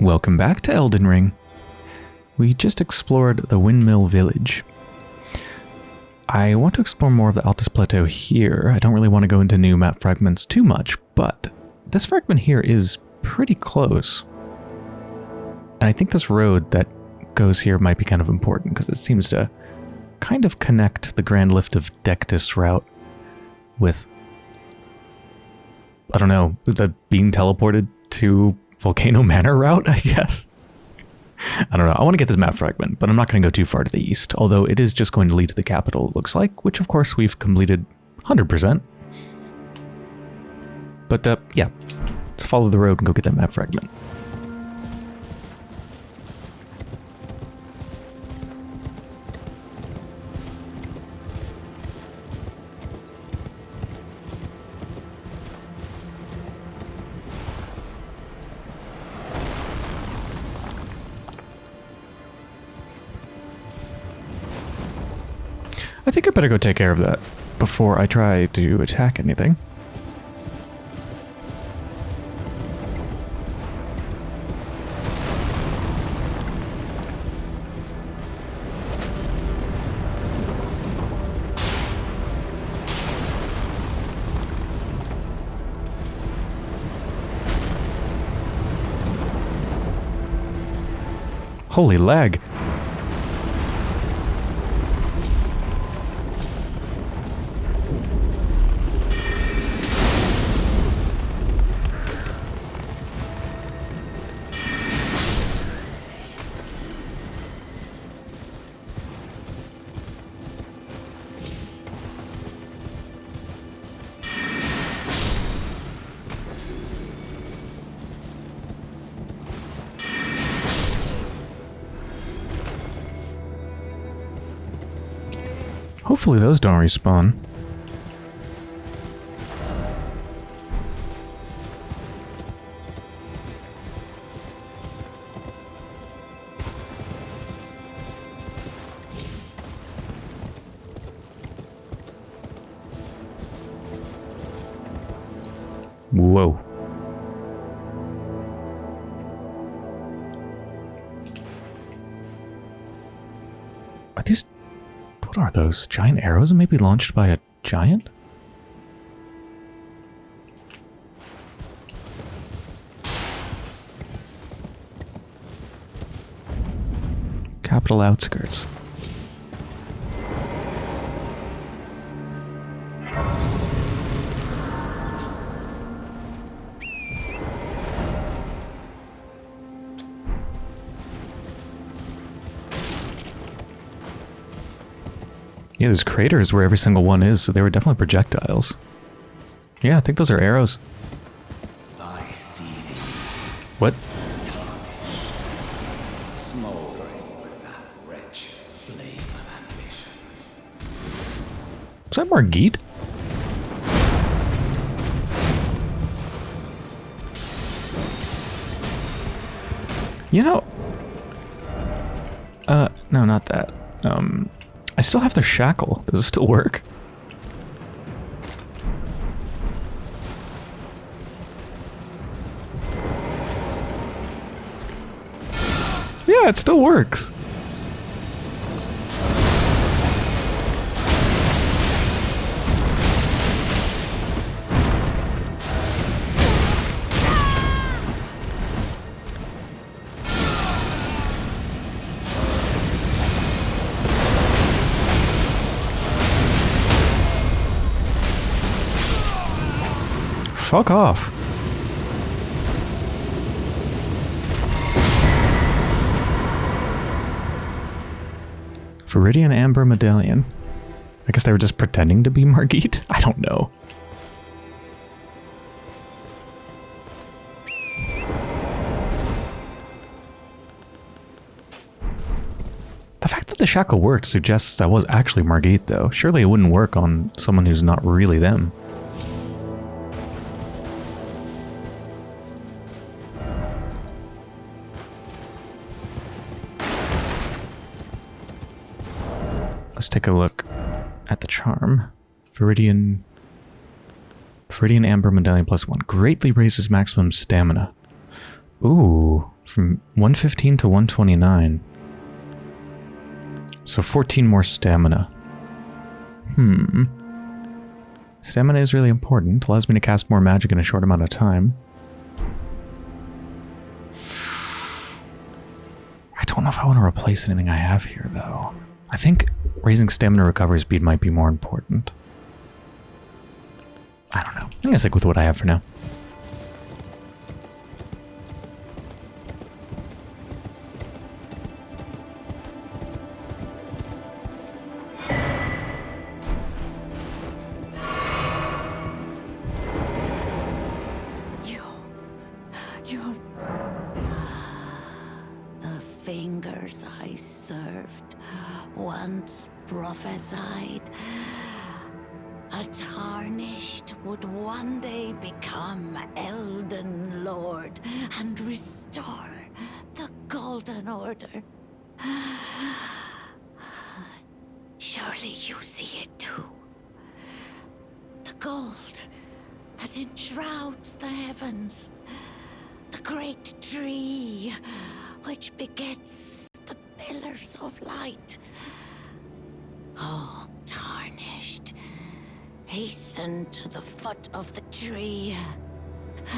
Welcome back to Elden Ring. We just explored the Windmill Village. I want to explore more of the Altus Plateau here. I don't really want to go into new map fragments too much, but this fragment here is pretty close. And I think this road that goes here might be kind of important because it seems to kind of connect the Grand Lift of Dectus route with, I don't know, the being teleported to Volcano Manor route, I guess. I don't know. I want to get this map fragment, but I'm not going to go too far to the east, although it is just going to lead to the capital, it looks like, which of course we've completed 100%. But uh, yeah, let's follow the road and go get that map fragment. I think I better go take care of that before I try to attack anything. Holy lag. Hopefully those don't respawn. Giant arrows maybe launched by a giant? Capital outskirts. There's craters where every single one is, so they were definitely projectiles. Yeah, I think those are arrows. What? Is that Margit? You know... Uh, no, not that. Um, I still have their shackle. Does it still work? Yeah, it still works. Fuck off. Viridian Amber Medallion. I guess they were just pretending to be Margit? I don't know. The fact that the shackle worked suggests that was actually Margit, though. Surely it wouldn't work on someone who's not really them. Let's take a look at the charm. Viridian... Viridian Amber Medallion plus one. Greatly raises maximum stamina. Ooh. From 115 to 129. So 14 more stamina. Hmm. Stamina is really important. Allows me to cast more magic in a short amount of time. I don't know if I want to replace anything I have here, though. I think raising stamina recovery speed might be more important. I don't know. I'm going to stick with what I have for now. Once prophesied. A tarnished would one day become Elden Lord and restore the Golden Order. Surely you see it too. The gold that enshrouds the heavens. The great tree which begets the pillars of light. Oh, tarnished. Hasten to the foot of the tree.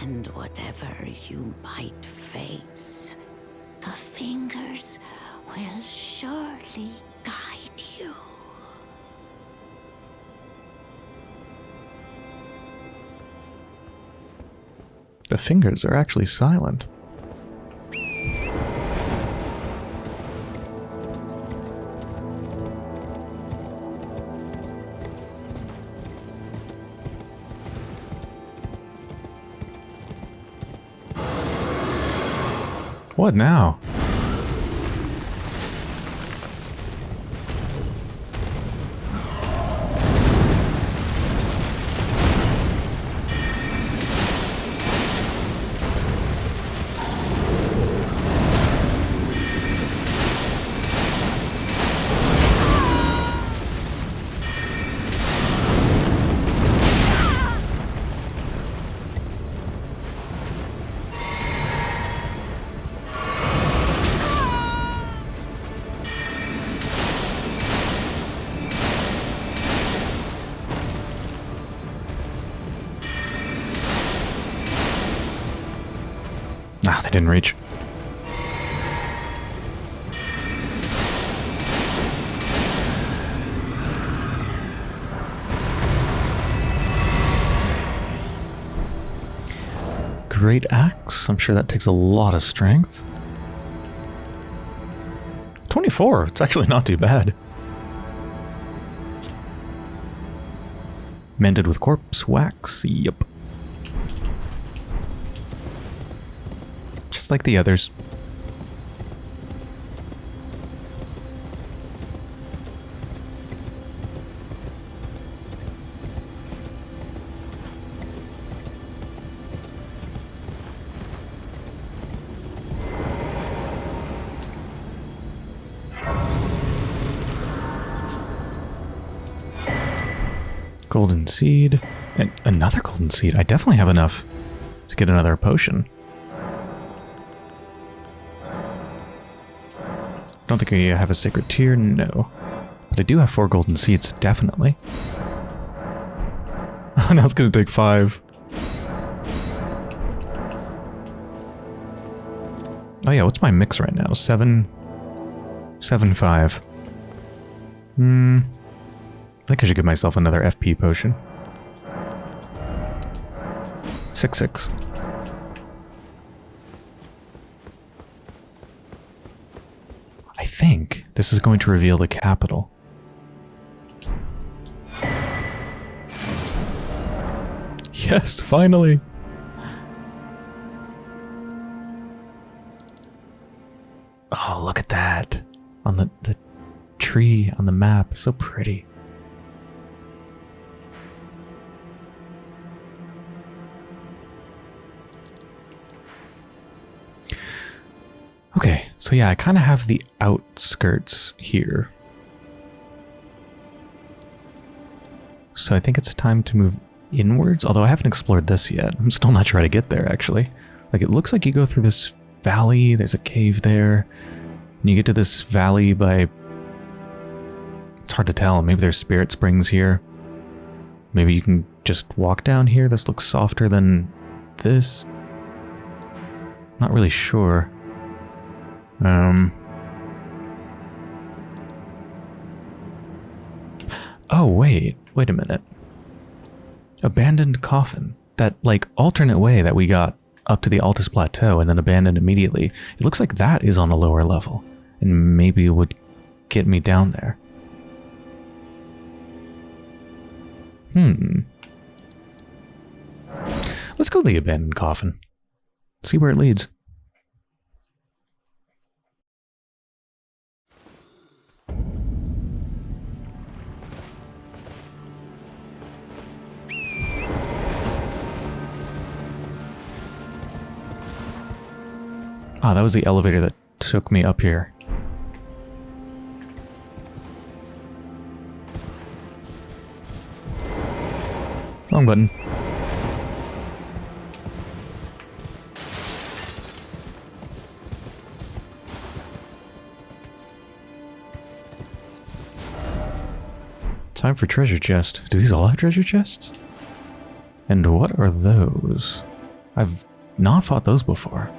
And whatever you might face, the fingers will surely guide you. The fingers are actually silent. What now? Great axe. I'm sure that takes a lot of strength. 24. It's actually not too bad. Mended with corpse wax. Yep. Just like the others. Golden seed. And another golden seed. I definitely have enough to get another potion. Don't think I have a Sacred Tear, no. But I do have four golden seeds, definitely. now it's gonna take five. Oh yeah, what's my mix right now? Seven... Seven, five. Hmm... I think I should give myself another FP potion. Six, six. I think this is going to reveal the capital. Yes, finally! Oh, look at that. On the, the tree on the map. So pretty. Okay, so yeah, I kind of have the outskirts here. So I think it's time to move inwards, although I haven't explored this yet. I'm still not sure how to get there, actually. Like, it looks like you go through this valley, there's a cave there, and you get to this valley by... It's hard to tell, maybe there's spirit springs here. Maybe you can just walk down here, this looks softer than this. Not really sure. Um... Oh, wait. Wait a minute. Abandoned coffin. That, like, alternate way that we got up to the Altus Plateau and then abandoned immediately. It looks like that is on a lower level. And maybe it would get me down there. Hmm. Let's go to the abandoned coffin. See where it leads. Ah, that was the elevator that took me up here. Wrong button. Time for treasure chest. Do these all have treasure chests? And what are those? I've not fought those before.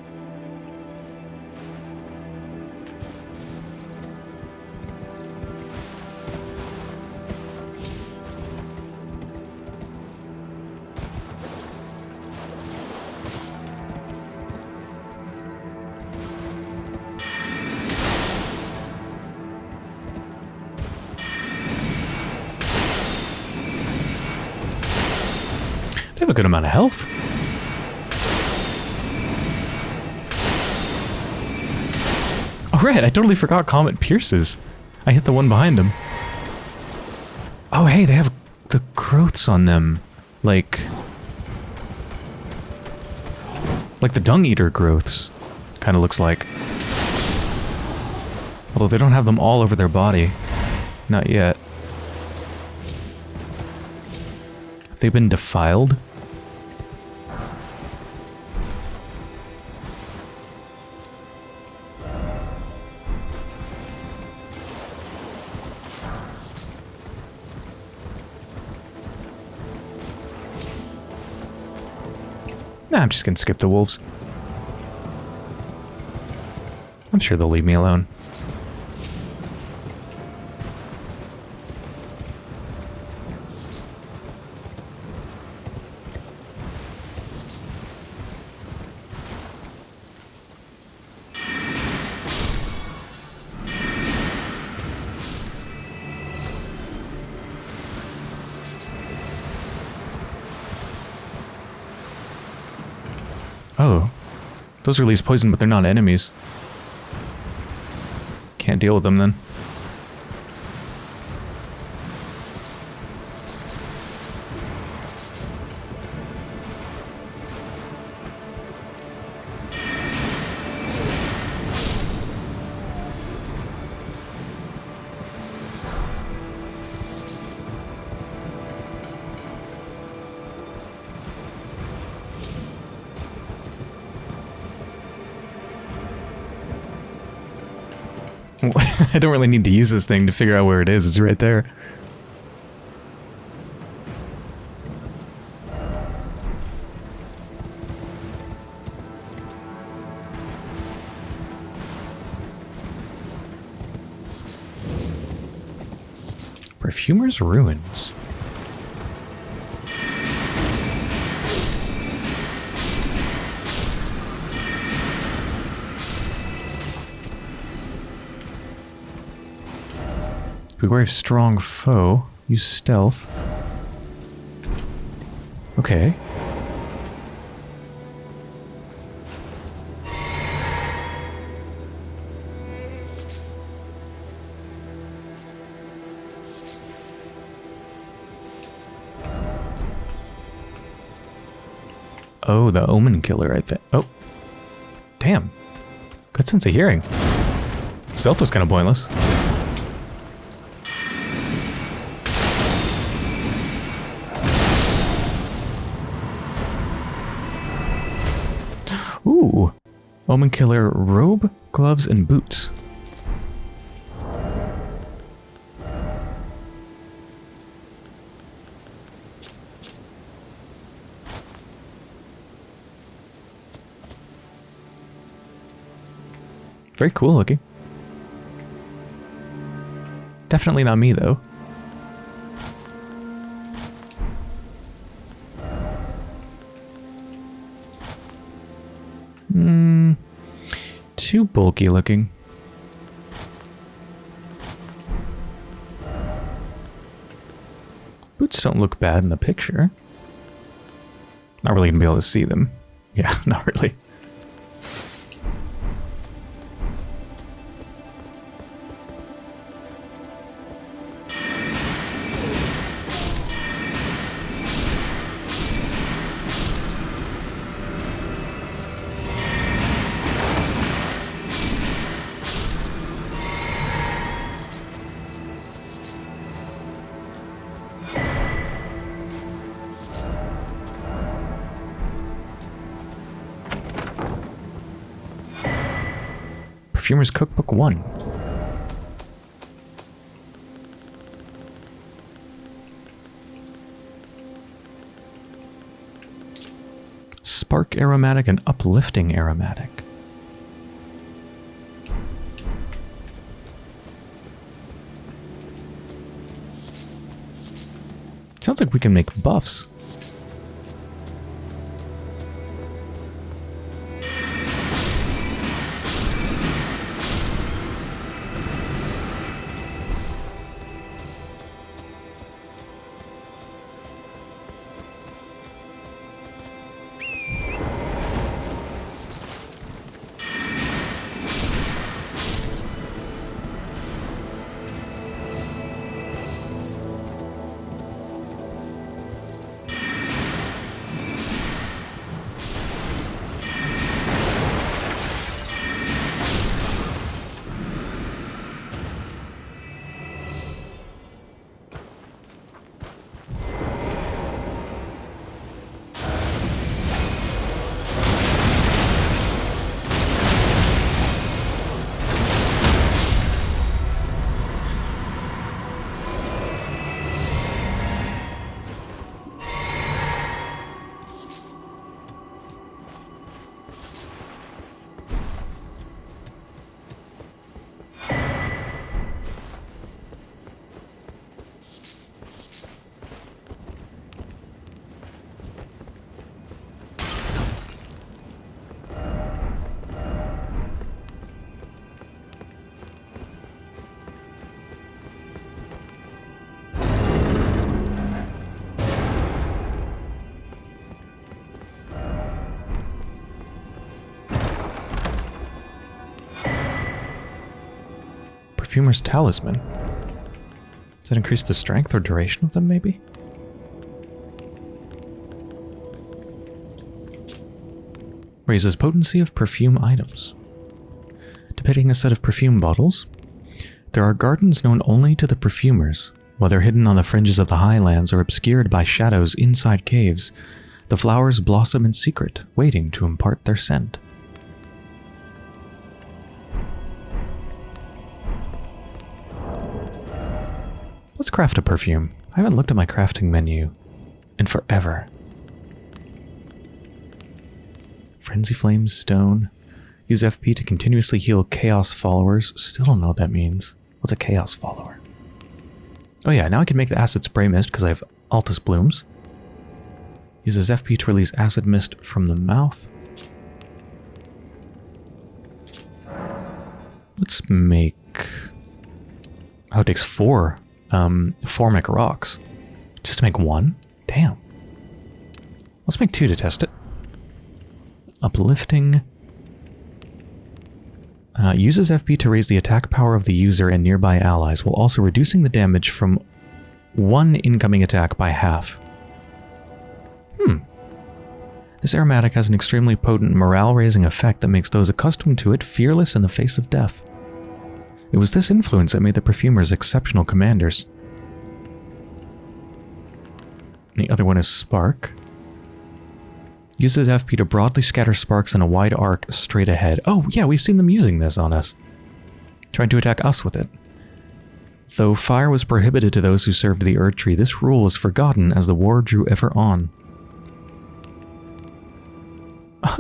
Totally forgot Comet pierces. I hit the one behind them. Oh, hey, they have the growths on them. Like... Like the Dung Eater growths. Kind of looks like. Although they don't have them all over their body. Not yet. Have they been defiled? Just gonna skip the wolves. I'm sure they'll leave me alone. Those release poison, but they're not enemies. Can't deal with them then. Don't really need to use this thing to figure out where it is. It's right there. Perfumer's Ruins. Beware of strong foe. Use stealth. Okay. Oh, the Omen Killer, I think. Oh. Damn. Good sense of hearing. Stealth was kind of pointless. Omen Killer robe, gloves, and boots. Very cool looking. Definitely not me, though. Looking. Boots don't look bad in the picture. Not really gonna be able to see them. Yeah, not really. Perfumer's Cookbook 1. Spark aromatic and uplifting aromatic. Sounds like we can make buffs. Perfumer's Talisman. Does that increase the strength or duration of them, maybe? Raises potency of perfume items. Depicting a set of perfume bottles. There are gardens known only to the perfumers. Whether hidden on the fringes of the highlands or obscured by shadows inside caves, the flowers blossom in secret, waiting to impart their scent. Craft a perfume. I haven't looked at my crafting menu in forever. Frenzy Flames Stone. Use FP to continuously heal Chaos followers. Still don't know what that means. What's a Chaos follower? Oh yeah, now I can make the Acid Spray Mist because I have Altus Blooms. Uses FP to release Acid Mist from the mouth. Let's make... Oh, it takes four um, formic rocks. Just to make one? Damn. Let's make two to test it. Uplifting. Uh, uses FP to raise the attack power of the user and nearby allies, while also reducing the damage from one incoming attack by half. Hmm. This aromatic has an extremely potent morale-raising effect that makes those accustomed to it fearless in the face of death. It was this influence that made the perfumers exceptional commanders. The other one is Spark. Uses FP to broadly scatter sparks in a wide arc straight ahead. Oh, yeah, we've seen them using this on us. Trying to attack us with it. Though fire was prohibited to those who served the Erd Tree, this rule was forgotten as the war drew ever on.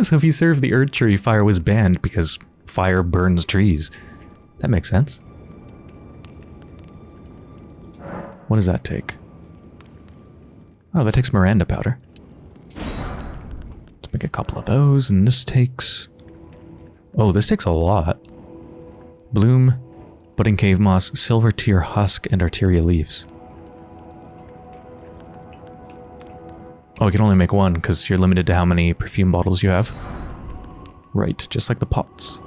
So if you served the Erd Tree, fire was banned because fire burns trees. That makes sense. What does that take? Oh, that takes Miranda powder. Let's make a couple of those, and this takes... Oh, this takes a lot. Bloom, budding cave moss, silver tear husk, and arteria leaves. Oh, I can only make one because you're limited to how many perfume bottles you have. Right, just like the pots.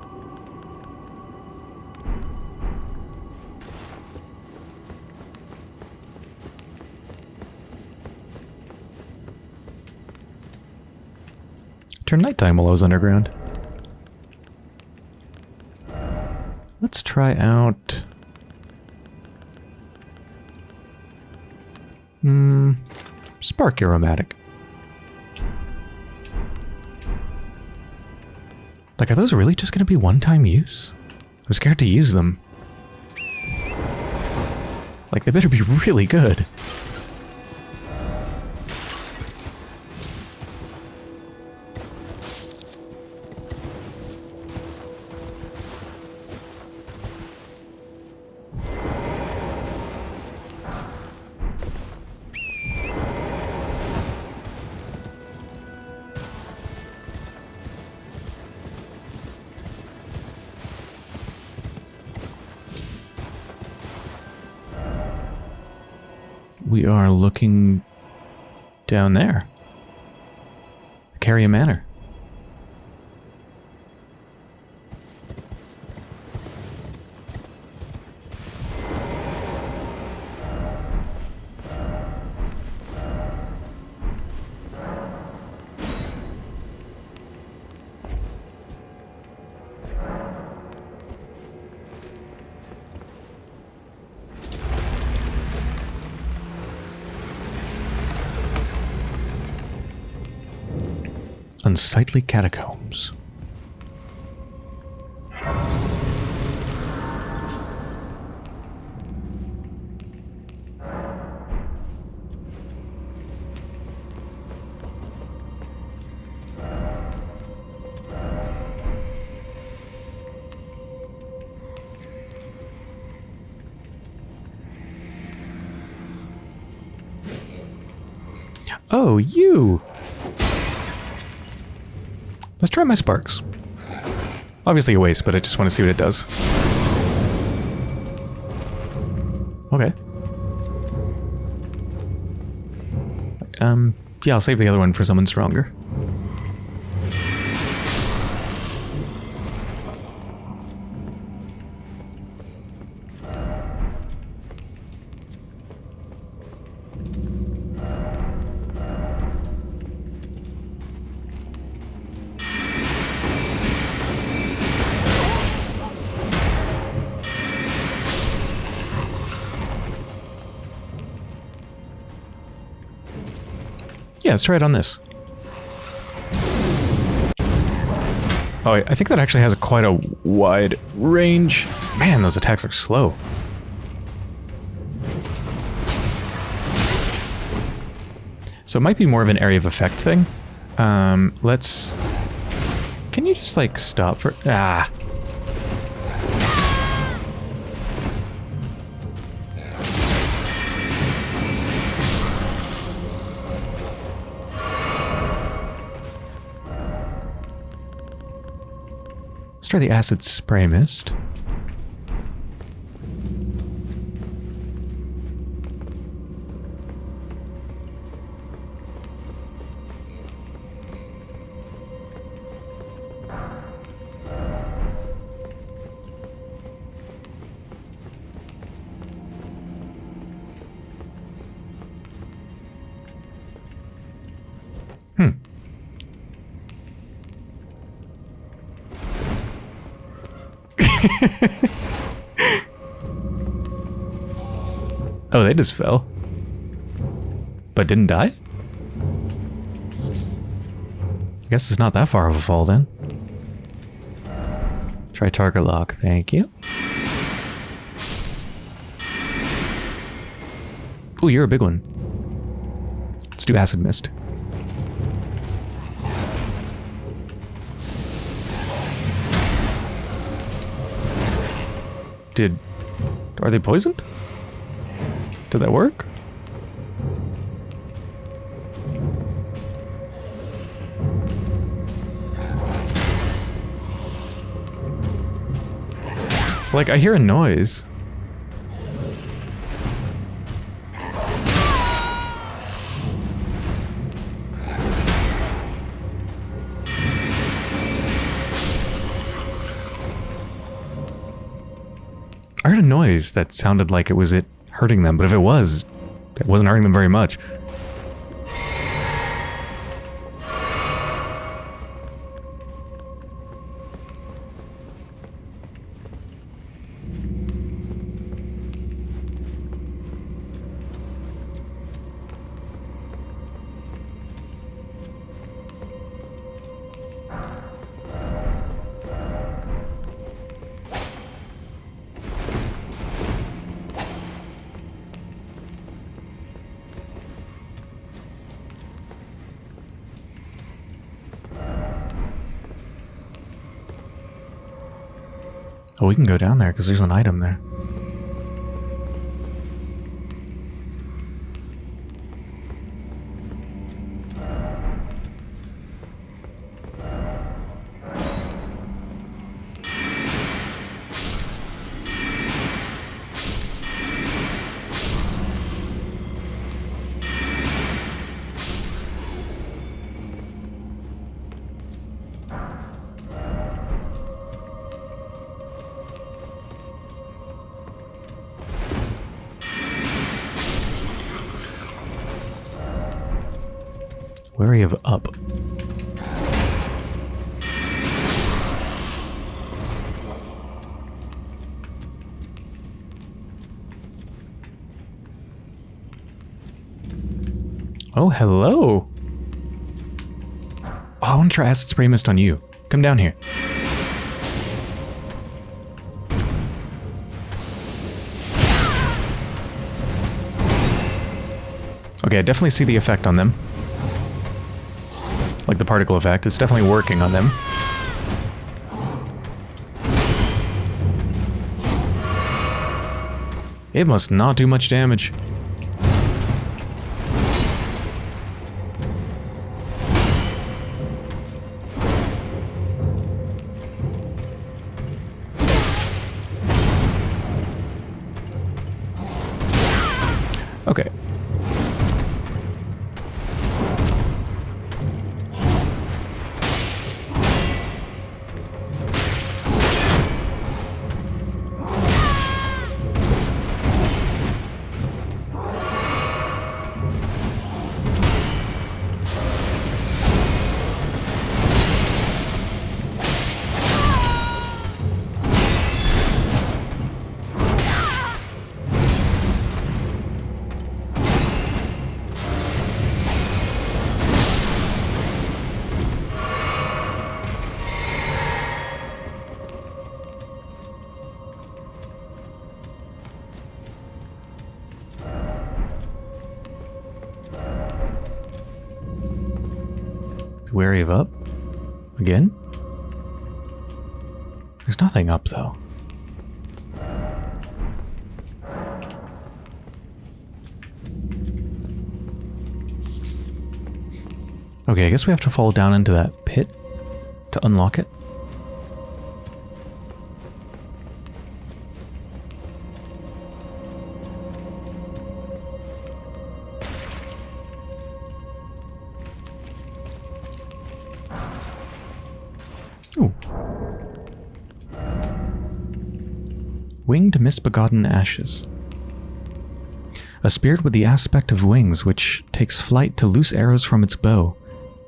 Turn nighttime while I was underground. Let's try out... Hmm... Spark Aromatic. Like, are those really just going to be one-time use? I'm scared to use them. Like, they better be really good. Are looking down there. Caria Manor. Unsightly catacombs. Oh, you! My sparks. Obviously a waste, but I just want to see what it does. Okay. Um, yeah, I'll save the other one for someone stronger. Let's try it on this. Oh, I think that actually has quite a wide range. Man, those attacks are slow. So it might be more of an area of effect thing. Um, let's... Can you just, like, stop for... Ah! Let's try the acid spray mist. Just fell. But didn't die? I guess it's not that far of a fall then. Try target lock, thank you. Oh, you're a big one. Let's do acid mist. Did... Are they poisoned? Did that work? Like, I hear a noise. I heard a noise that sounded like it was it hurting them, but if it was, it wasn't hurting them very much. We can go down there because there's an item there. Hello. Oh, I want to try acid spray mist on you. Come down here. Okay, I definitely see the effect on them. Like the particle effect. It's definitely working on them. It must not do much damage. Nothing up, though. Okay, I guess we have to fall down into that pit to unlock it. Winged misbegotten ashes. A spirit with the aspect of wings which takes flight to loose arrows from its bow.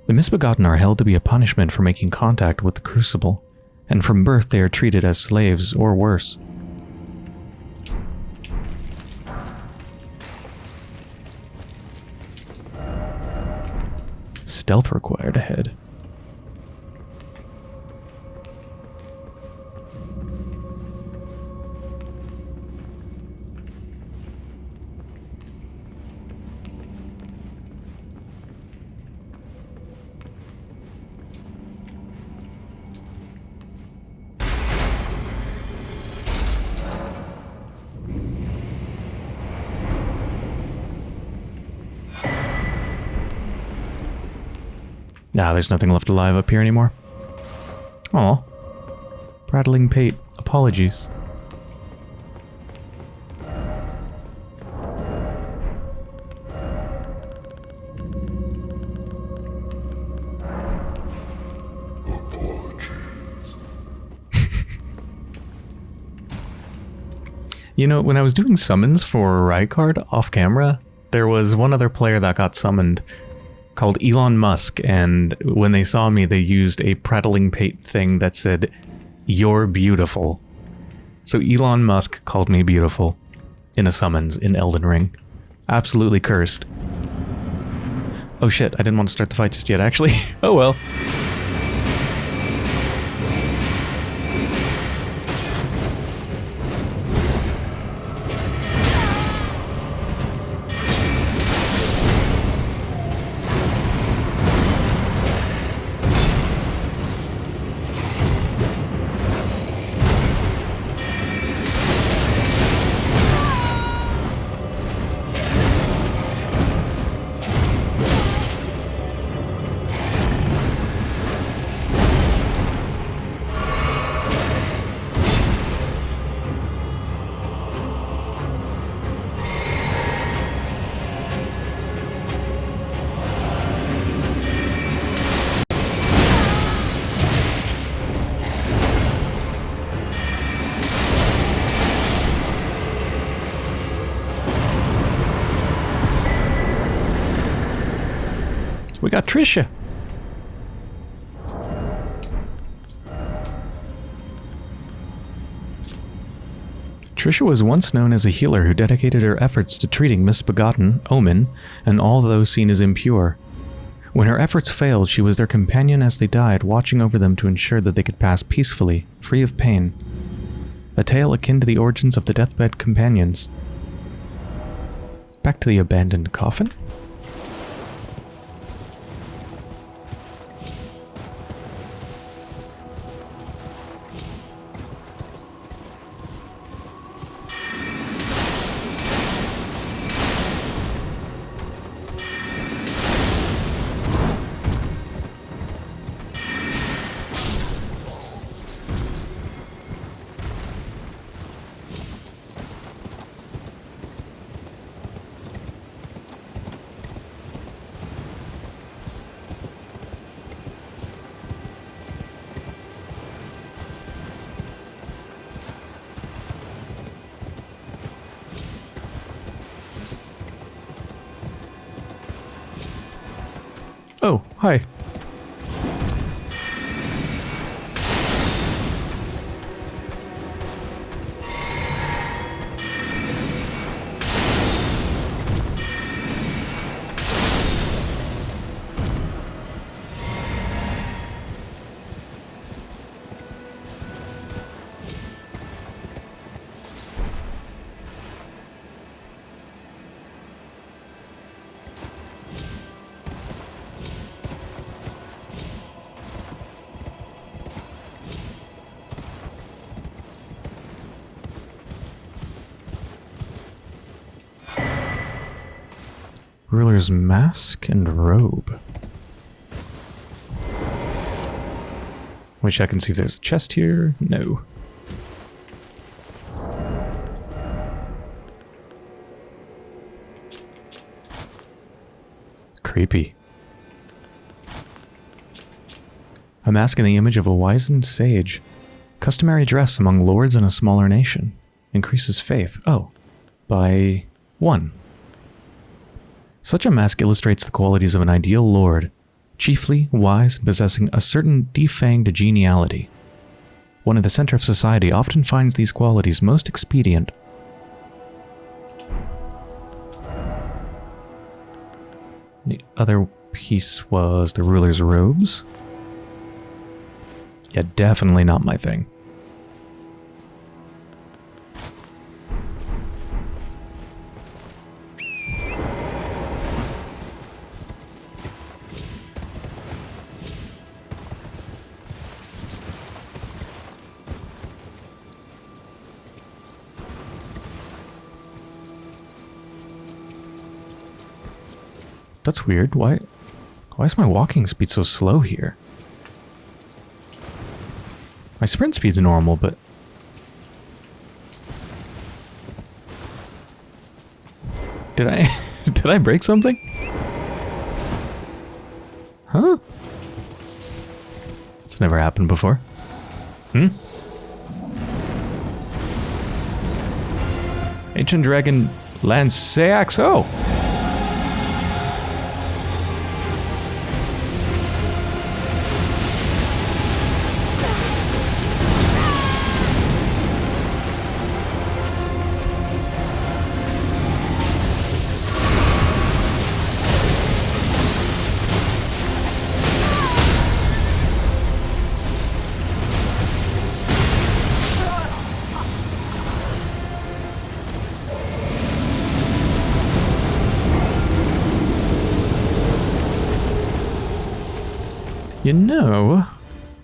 The misbegotten are held to be a punishment for making contact with the crucible, and from birth they are treated as slaves or worse. Stealth required ahead. There's nothing left alive up here anymore. Aw. Prattling Pate, apologies. You know, when I was doing summons for Rykard off camera, there was one other player that got summoned called Elon Musk, and when they saw me, they used a prattling pate thing that said, You're beautiful. So Elon Musk called me beautiful in a summons in Elden Ring. Absolutely cursed. Oh shit, I didn't want to start the fight just yet, actually. oh well. Trisha was once known as a healer who dedicated her efforts to treating misbegotten, Omen, and all those seen as impure. When her efforts failed, she was their companion as they died, watching over them to ensure that they could pass peacefully, free of pain. A tale akin to the origins of the deathbed companions. Back to the abandoned coffin? Hi. Ruler's mask and robe. Wish I can see if there's a chest here. No. Creepy. A mask in the image of a wizened sage. Customary dress among lords in a smaller nation. Increases faith. Oh. By one. Such a mask illustrates the qualities of an ideal lord, chiefly wise and possessing a certain defanged geniality. One in the center of society often finds these qualities most expedient. The other piece was the ruler's robes. Yeah, definitely not my thing. That's weird. Why? Why is my walking speed so slow here? My sprint speed's normal, but... Did I... did I break something? Huh? It's never happened before. Hmm? Ancient Dragon Lansseax. Oh! You know,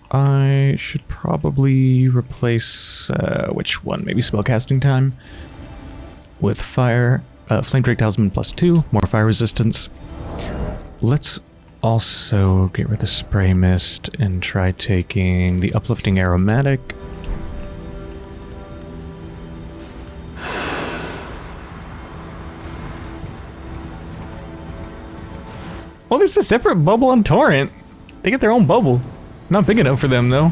I should probably replace uh, which one? Maybe spellcasting time with fire, uh, flame drake talisman plus two, more fire resistance. Let's also get rid of the spray mist and try taking the uplifting aromatic. Well, there's a separate bubble on torrent. They get their own bubble. Not big enough for them, though.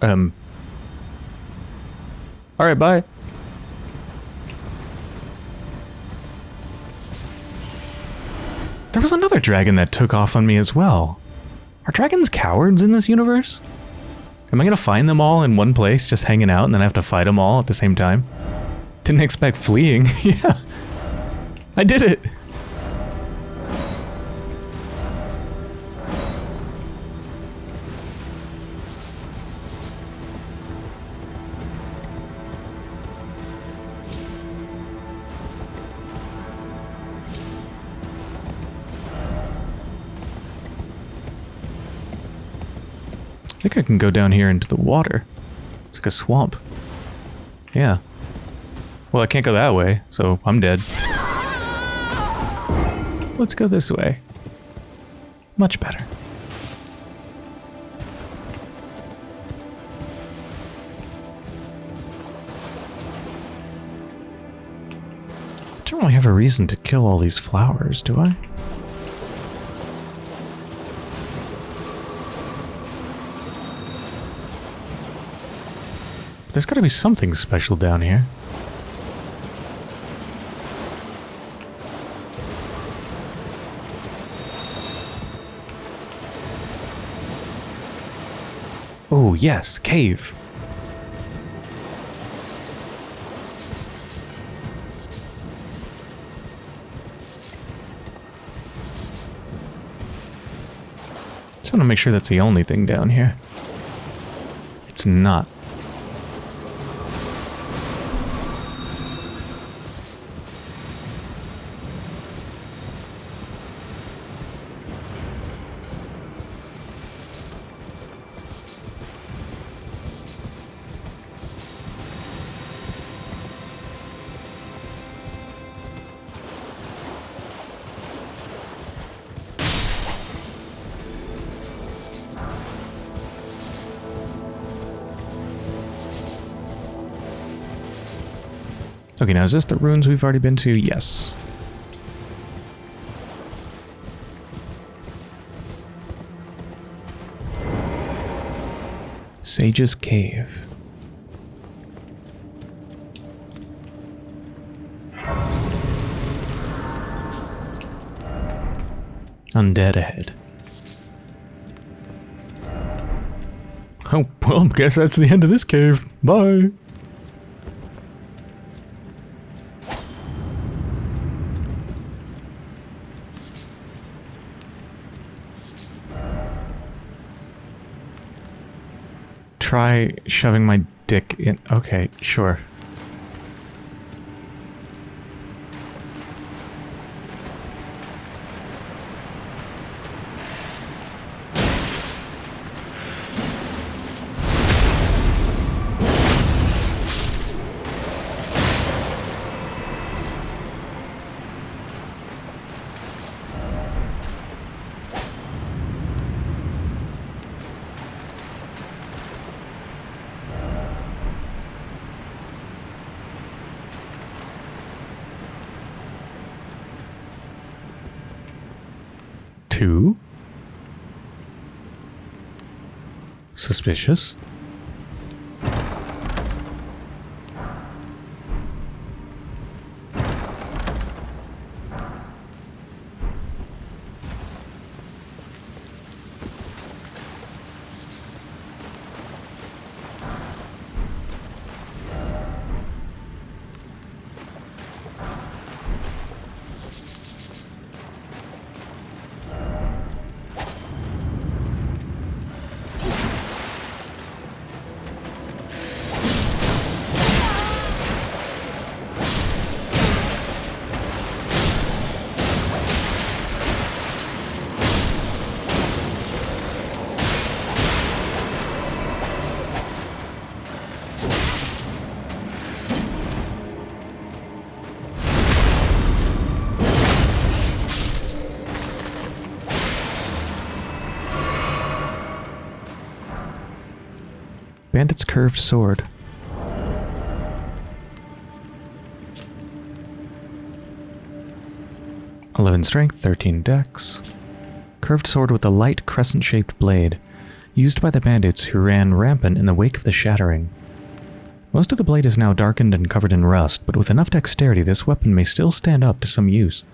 Um. Alright, bye. There was another dragon that took off on me as well. Are dragons cowards in this universe? Am I gonna find them all in one place, just hanging out, and then I have to fight them all at the same time? Didn't expect fleeing. yeah. I did it. Think I can go down here into the water. It's like a swamp. Yeah. Well, I can't go that way, so I'm dead. Let's go this way. Much better. I don't really have a reason to kill all these flowers, do I? There's got to be something special down here. Oh, yes, cave. Just want to make sure that's the only thing down here. It's not. Okay, now is this the ruins we've already been to? Yes. Sage's Cave. Undead ahead. Oh, well, guess that's the end of this cave. Bye. Shoving my dick in. Okay, sure. Two. Suspicious. Curved sword. Eleven strength, thirteen dex. Curved sword with a light crescent-shaped blade, used by the bandits who ran rampant in the wake of the shattering. Most of the blade is now darkened and covered in rust, but with enough dexterity this weapon may still stand up to some use.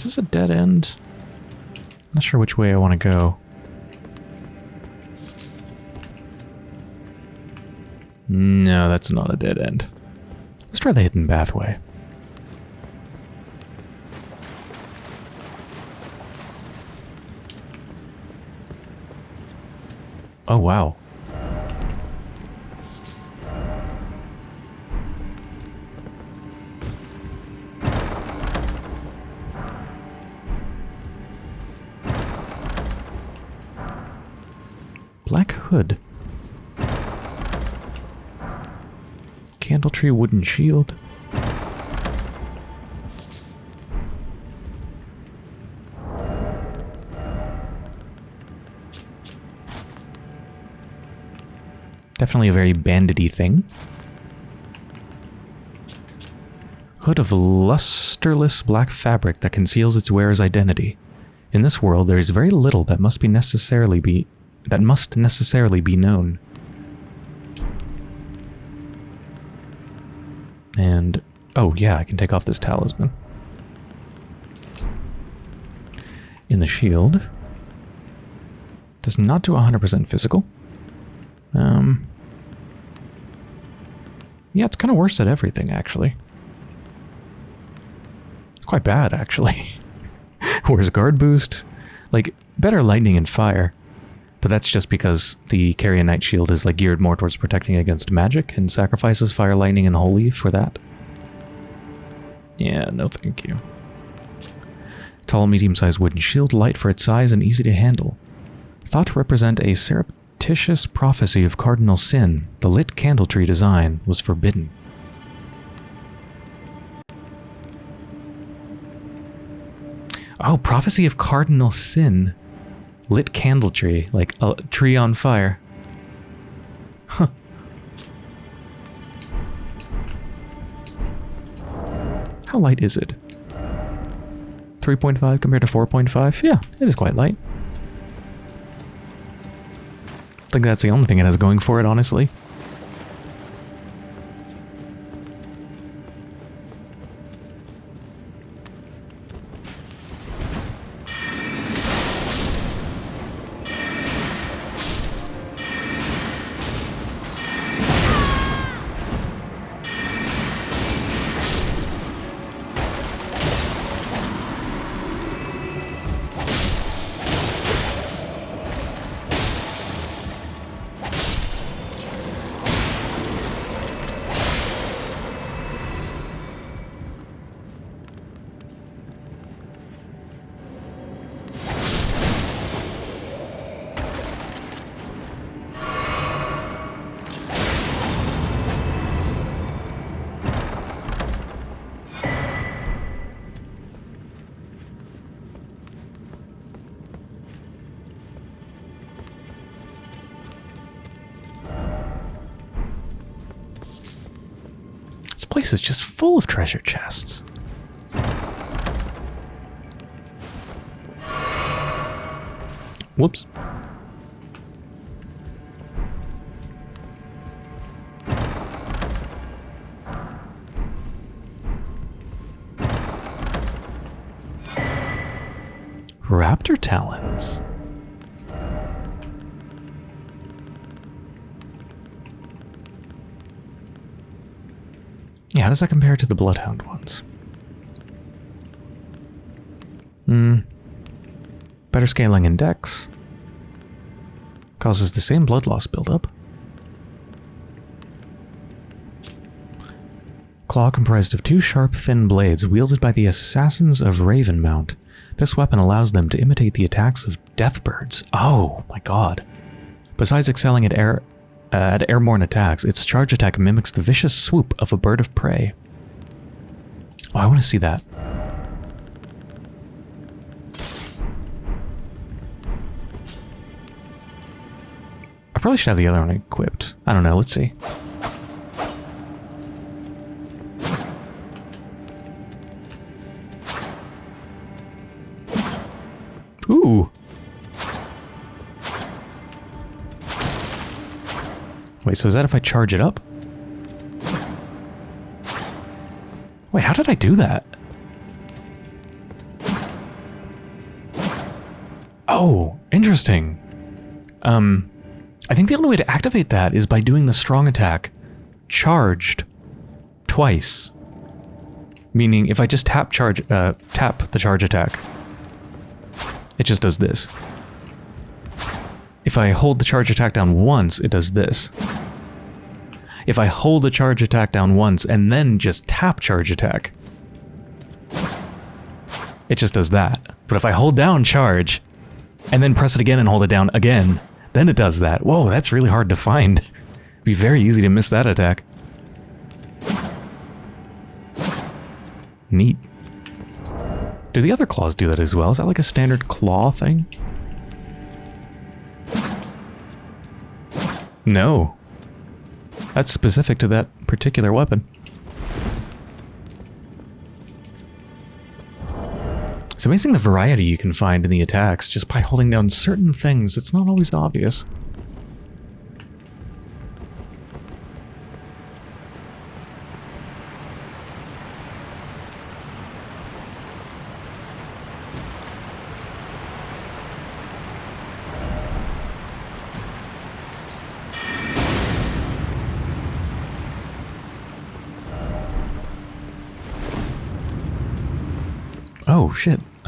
Is this a dead end? Not sure which way I want to go. No, that's not a dead end. Let's try the hidden pathway. Oh, wow. Black hood. Candle tree wooden shield. Definitely a very bandity thing. Hood of lusterless black fabric that conceals its wearer's identity. In this world, there is very little that must be necessarily be that must necessarily be known. And oh yeah, I can take off this talisman. In the shield. Does not do 100% physical. Um, yeah, it's kind of worse at everything, actually. It's quite bad, actually. Where's guard boost? Like, better lightning and fire. But that's just because the Carrion Knight shield is like geared more towards protecting against magic and sacrifices fire, lightning, and holy for that. Yeah, no thank you. Tall, medium-sized wooden shield, light for its size and easy to handle. Thought to represent a surreptitious prophecy of cardinal sin, the lit candle tree design was forbidden. Oh, prophecy of cardinal sin. Lit candle tree, like a tree on fire. Huh. How light is it? 3.5 compared to 4.5? Yeah, it is quite light. I think that's the only thing it has going for it, honestly. Does that compare to the Bloodhound ones? Hmm. Better scaling in dex. Causes the same blood loss buildup. Claw comprised of two sharp, thin blades wielded by the assassins of Ravenmount. This weapon allows them to imitate the attacks of deathbirds. Oh, my god. Besides excelling at air uh, at airborne attacks, its charge attack mimics the vicious swoop of a bird of prey. Oh, I want to see that. I probably should have the other one equipped. I don't know, let's see. So is that if I charge it up? Wait, how did I do that? Oh, interesting. Um, I think the only way to activate that is by doing the strong attack charged twice. Meaning, if I just tap charge, uh, tap the charge attack, it just does this. If I hold the charge attack down once, it does this. If I hold the charge attack down once and then just tap charge attack, it just does that. But if I hold down charge and then press it again and hold it down again, then it does that. Whoa, that's really hard to find. It'd be very easy to miss that attack. Neat. Do the other claws do that as well? Is that like a standard claw thing? No. That's specific to that particular weapon. It's amazing the variety you can find in the attacks just by holding down certain things. It's not always obvious.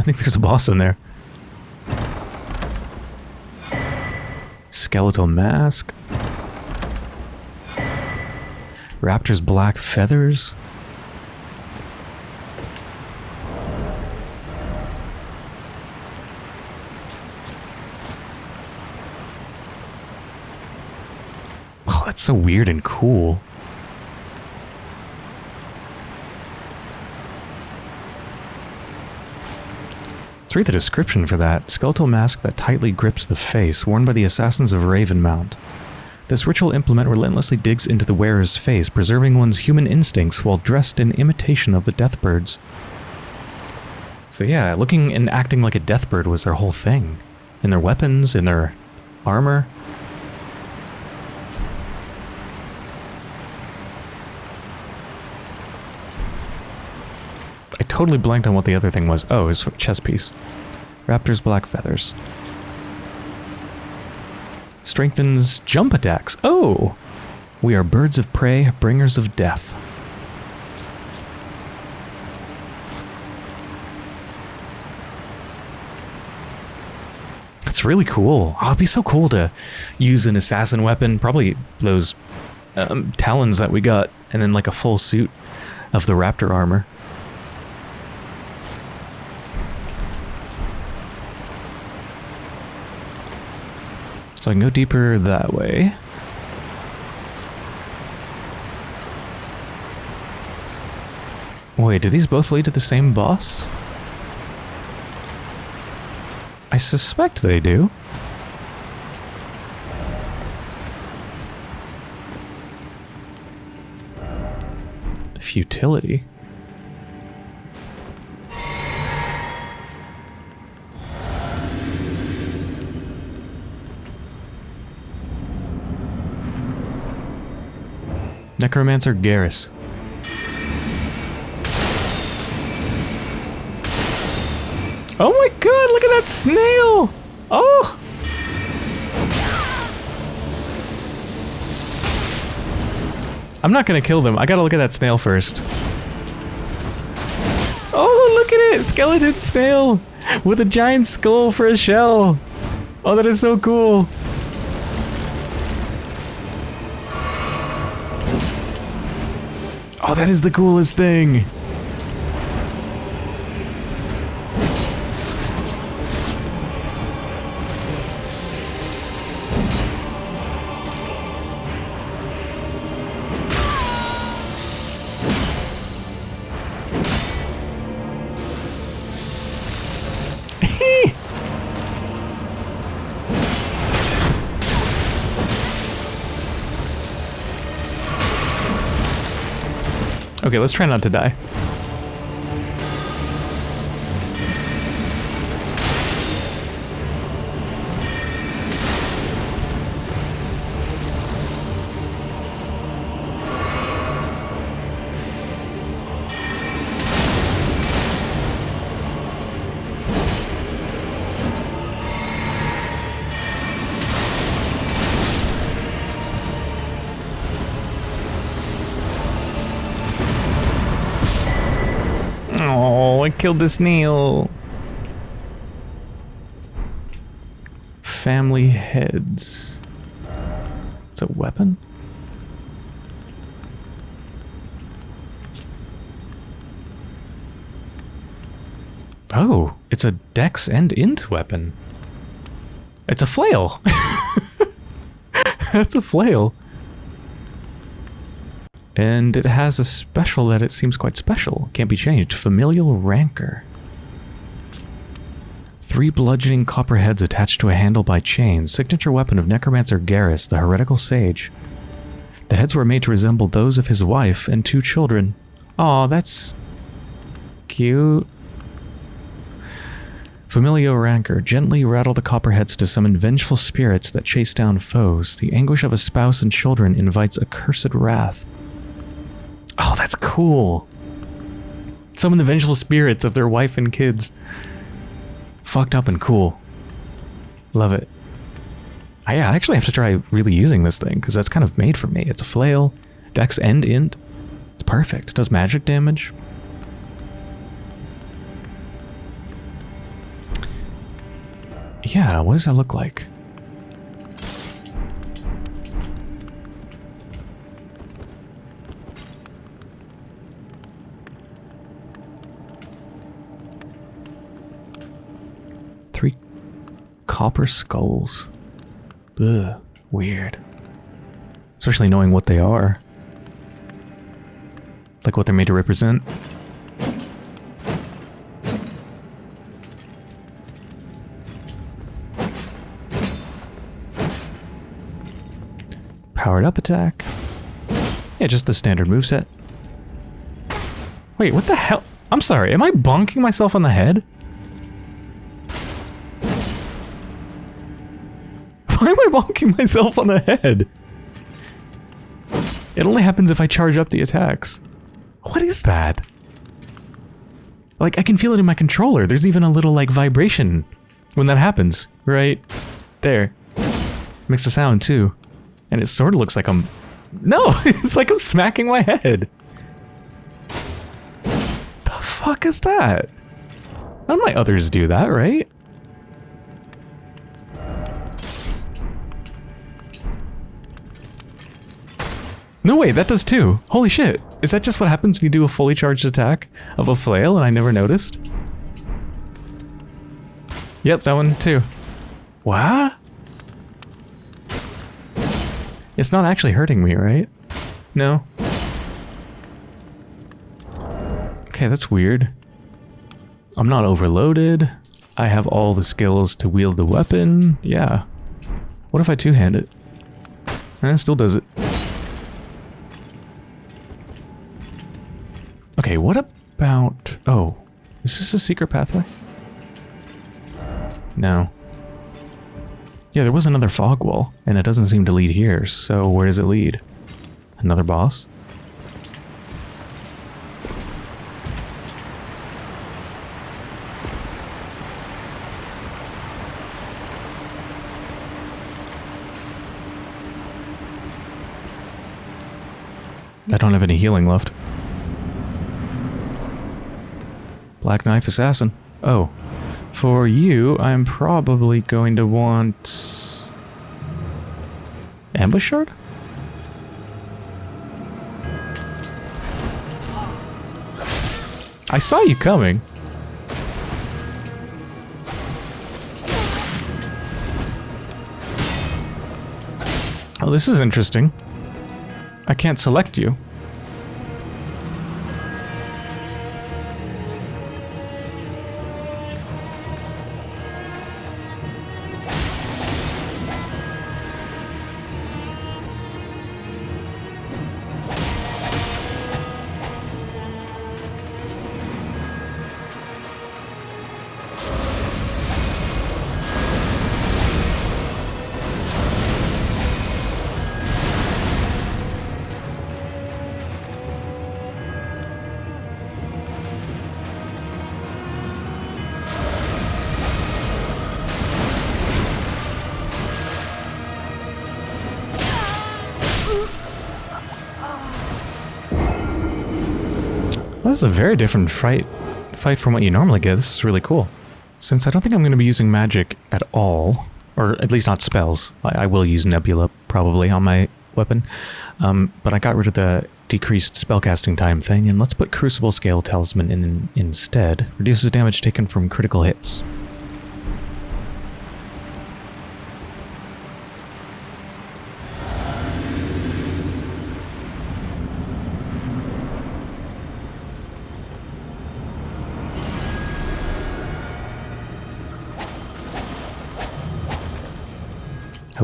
I think there's a boss in there. Skeletal mask. Raptor's black feathers. Oh, that's so weird and cool. Let's read the description for that. Skeletal mask that tightly grips the face, worn by the assassins of Ravenmount. This ritual implement relentlessly digs into the wearer's face, preserving one's human instincts while dressed in imitation of the deathbirds. So yeah, looking and acting like a deathbird was their whole thing. In their weapons, in their armor. I totally blanked on what the other thing was. Oh, it's a chest piece. Raptor's black feathers. Strengthens jump attacks. Oh! We are birds of prey, bringers of death. That's really cool. Oh, it'd be so cool to use an assassin weapon. Probably those um, talons that we got, and then like a full suit of the raptor armor. So I can go deeper that way. Wait, do these both lead to the same boss? I suspect they do. futility. Necromancer Garris. Oh my god, look at that snail! Oh! I'm not gonna kill them. I gotta look at that snail first. Oh, look at it! Skeleton snail! With a giant skull for a shell! Oh, that is so cool! Oh, that is the coolest thing! Okay, let's try not to die. I killed the snail. Family heads. It's a weapon? Oh, it's a dex and int weapon. It's a flail. That's a flail. And it has a special that it seems quite special. Can't be changed. Familial Rancor. Three bludgeoning copper heads attached to a handle by chains. Signature weapon of Necromancer Garris, the heretical sage. The heads were made to resemble those of his wife and two children. Aw, that's... cute. Familial Rancor. Gently rattle the copper heads to summon vengeful spirits that chase down foes. The anguish of a spouse and children invites accursed wrath. Oh, that's cool. Summon the vengeful spirits of their wife and kids. Fucked up and cool. Love it. I actually have to try really using this thing, because that's kind of made for me. It's a flail, dex and int. It's perfect. It does magic damage. Yeah, what does that look like? Copper skulls. Ugh, weird. Especially knowing what they are. Like what they're made to represent. Powered up attack. Yeah, just the standard moveset. Wait, what the hell? I'm sorry, am I bonking myself on the head? Why am I bonking myself on the head? It only happens if I charge up the attacks. What is that? Like, I can feel it in my controller. There's even a little, like, vibration when that happens. Right there. Makes a sound, too. And it sort of looks like I'm... No! it's like I'm smacking my head. The fuck is that? None of my others do that, right? No way, that does too. Holy shit. Is that just what happens when you do a fully charged attack of a flail and I never noticed? Yep, that one too. What? It's not actually hurting me, right? No. Okay, that's weird. I'm not overloaded. I have all the skills to wield the weapon. Yeah. What if I two-hand it? Eh, still does it. Okay, what about... Oh, is this a secret pathway? No. Yeah, there was another fog wall, and it doesn't seem to lead here, so where does it lead? Another boss? I don't have any healing left. Black Knife Assassin. Oh. For you, I'm probably going to want... Ambush Shard? I saw you coming. Oh, this is interesting. I can't select you. Is a very different fight fight from what you normally get. This is really cool. Since I don't think I'm going to be using magic at all, or at least not spells, I, I will use Nebula probably on my weapon, um, but I got rid of the decreased spellcasting time thing, and let's put Crucible Scale Talisman in instead. Reduces damage taken from critical hits.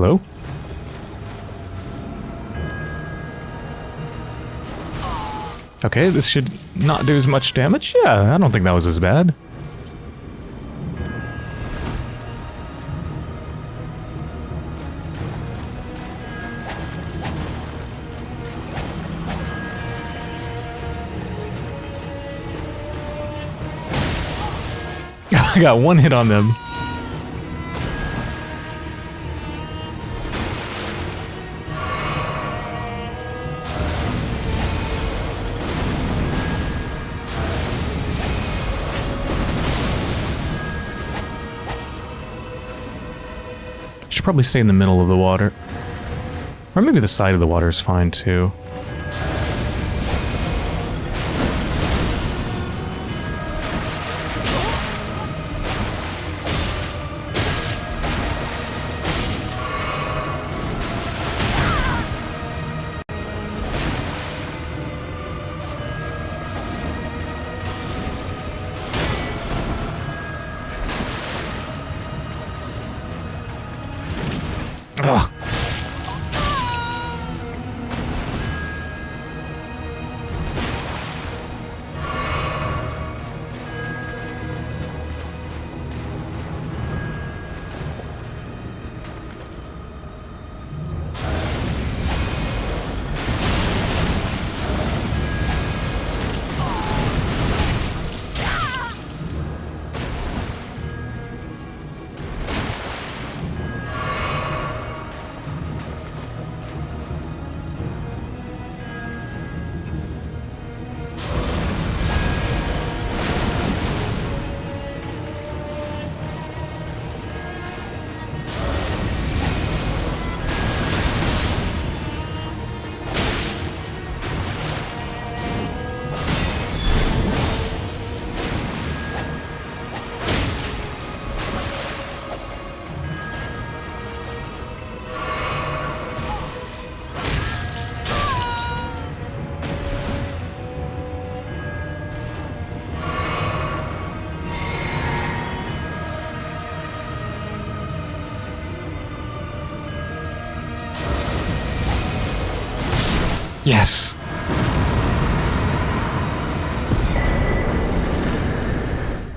Hello? Okay, this should not do as much damage. Yeah, I don't think that was as bad. I got one hit on them. Probably stay in the middle of the water. Or maybe the side of the water is fine too. Yes.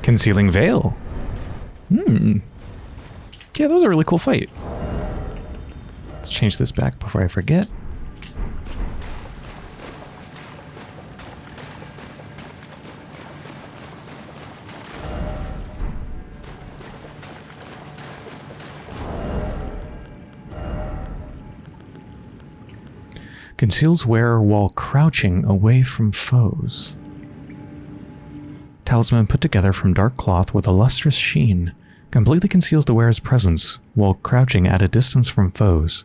Concealing Veil. Hmm. Yeah, that was a really cool fight. Let's change this back before I forget. Conceals wearer while crouching away from foes. Talisman put together from dark cloth with a lustrous sheen completely conceals the wearer's presence while crouching at a distance from foes.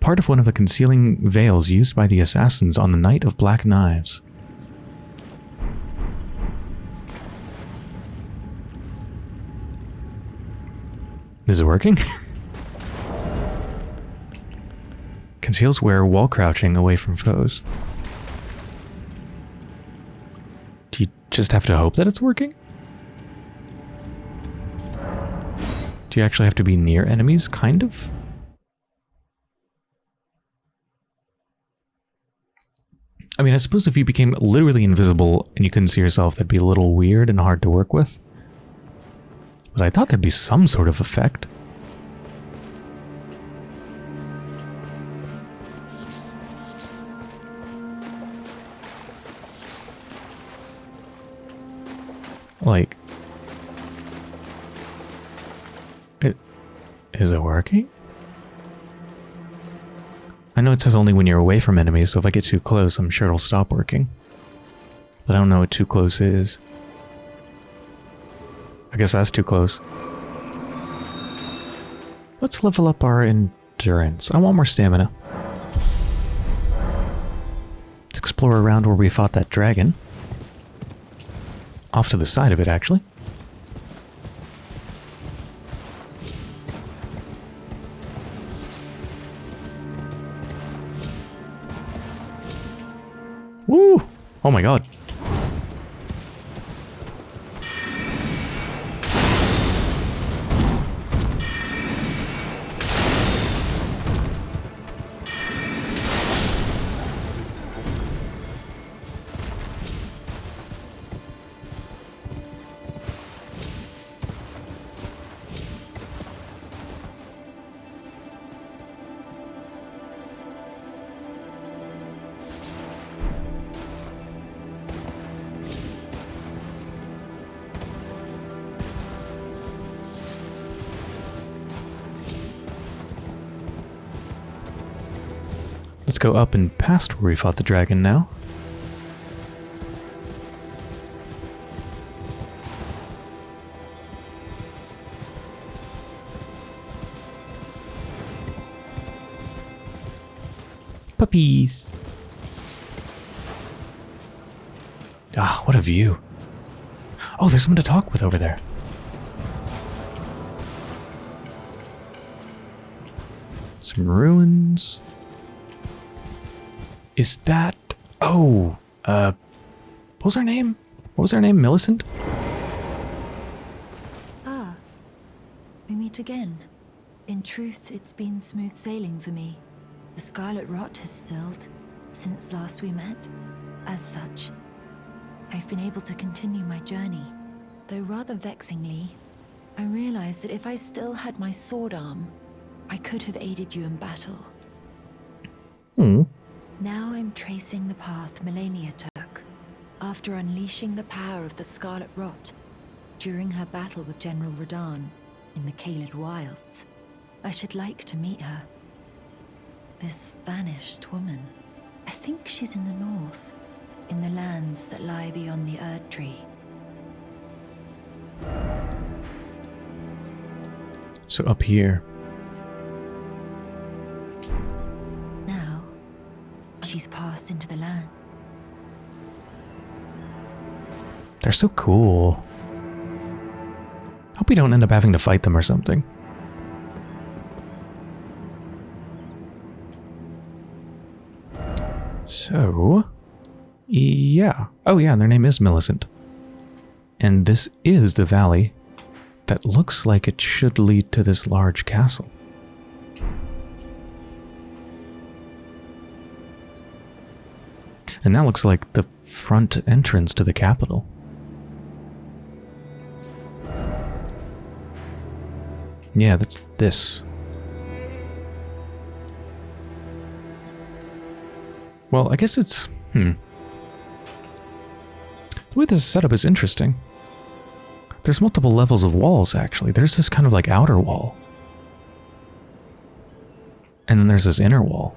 Part of one of the concealing veils used by the assassins on the Night of Black Knives. Is it working? Conceals wearer while crouching away from foes. Do you just have to hope that it's working? Do you actually have to be near enemies, kind of? I mean, I suppose if you became literally invisible and you couldn't see yourself, that'd be a little weird and hard to work with. But I thought there'd be some sort of effect. Like, it is it working? I know it says only when you're away from enemies, so if I get too close, I'm sure it'll stop working. But I don't know what too close is. I guess that's too close. Let's level up our endurance. I want more stamina. Let's explore around where we fought that dragon. Off to the side of it, actually. Woo! Oh my god. Let's go up and past where we fought the dragon now. Puppies. Ah, what a view. Oh, there's someone to talk with over there. Some ruins. Is that... Oh, uh... What was her name? What was her name? Millicent? Ah, we meet again. In truth, it's been smooth sailing for me. The scarlet rot has stilled since last we met. As such, I've been able to continue my journey. Though rather vexingly, I realized that if I still had my sword arm, I could have aided you in battle. Hmm. Now I'm tracing the path Malenia took after unleashing the power of the Scarlet Rot during her battle with General Radahn in the Caelid Wilds. I should like to meet her. This vanished woman. I think she's in the north, in the lands that lie beyond the Erd Tree. So up here. She's passed into the land. They're so cool. Hope we don't end up having to fight them or something. So, yeah. Oh yeah, their name is Millicent. And this is the valley that looks like it should lead to this large castle. And that looks like the front entrance to the Capital. Yeah, that's this. Well, I guess it's... hmm. The way this is set up is interesting. There's multiple levels of walls, actually. There's this kind of like outer wall. And then there's this inner wall.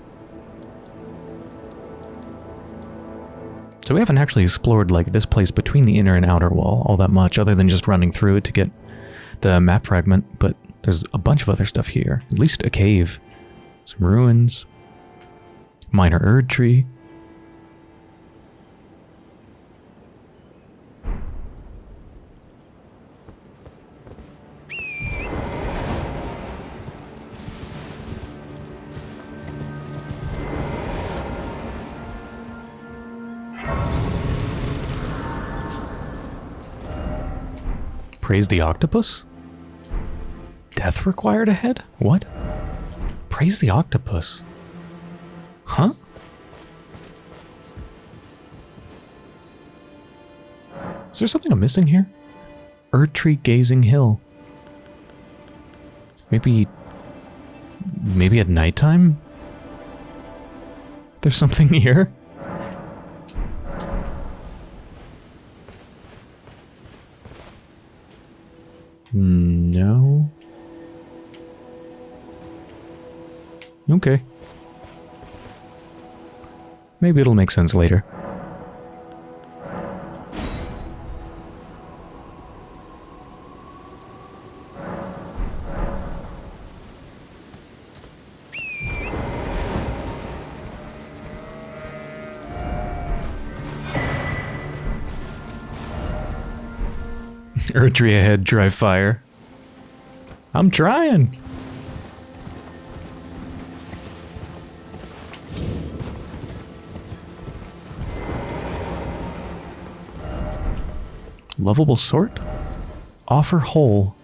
So we haven't actually explored like this place between the inner and outer wall all that much, other than just running through it to get the map fragment, but there's a bunch of other stuff here. At least a cave. Some ruins. Minor Erd tree. Praise the octopus? Death required ahead? What? Praise the octopus. Huh? Is there something I'm missing here? Erdtree Gazing Hill. Maybe... Maybe at nighttime? There's something here? Okay. Maybe it'll make sense later. Erdtree ahead, dry fire. I'm trying. Lovable sort? Offer whole.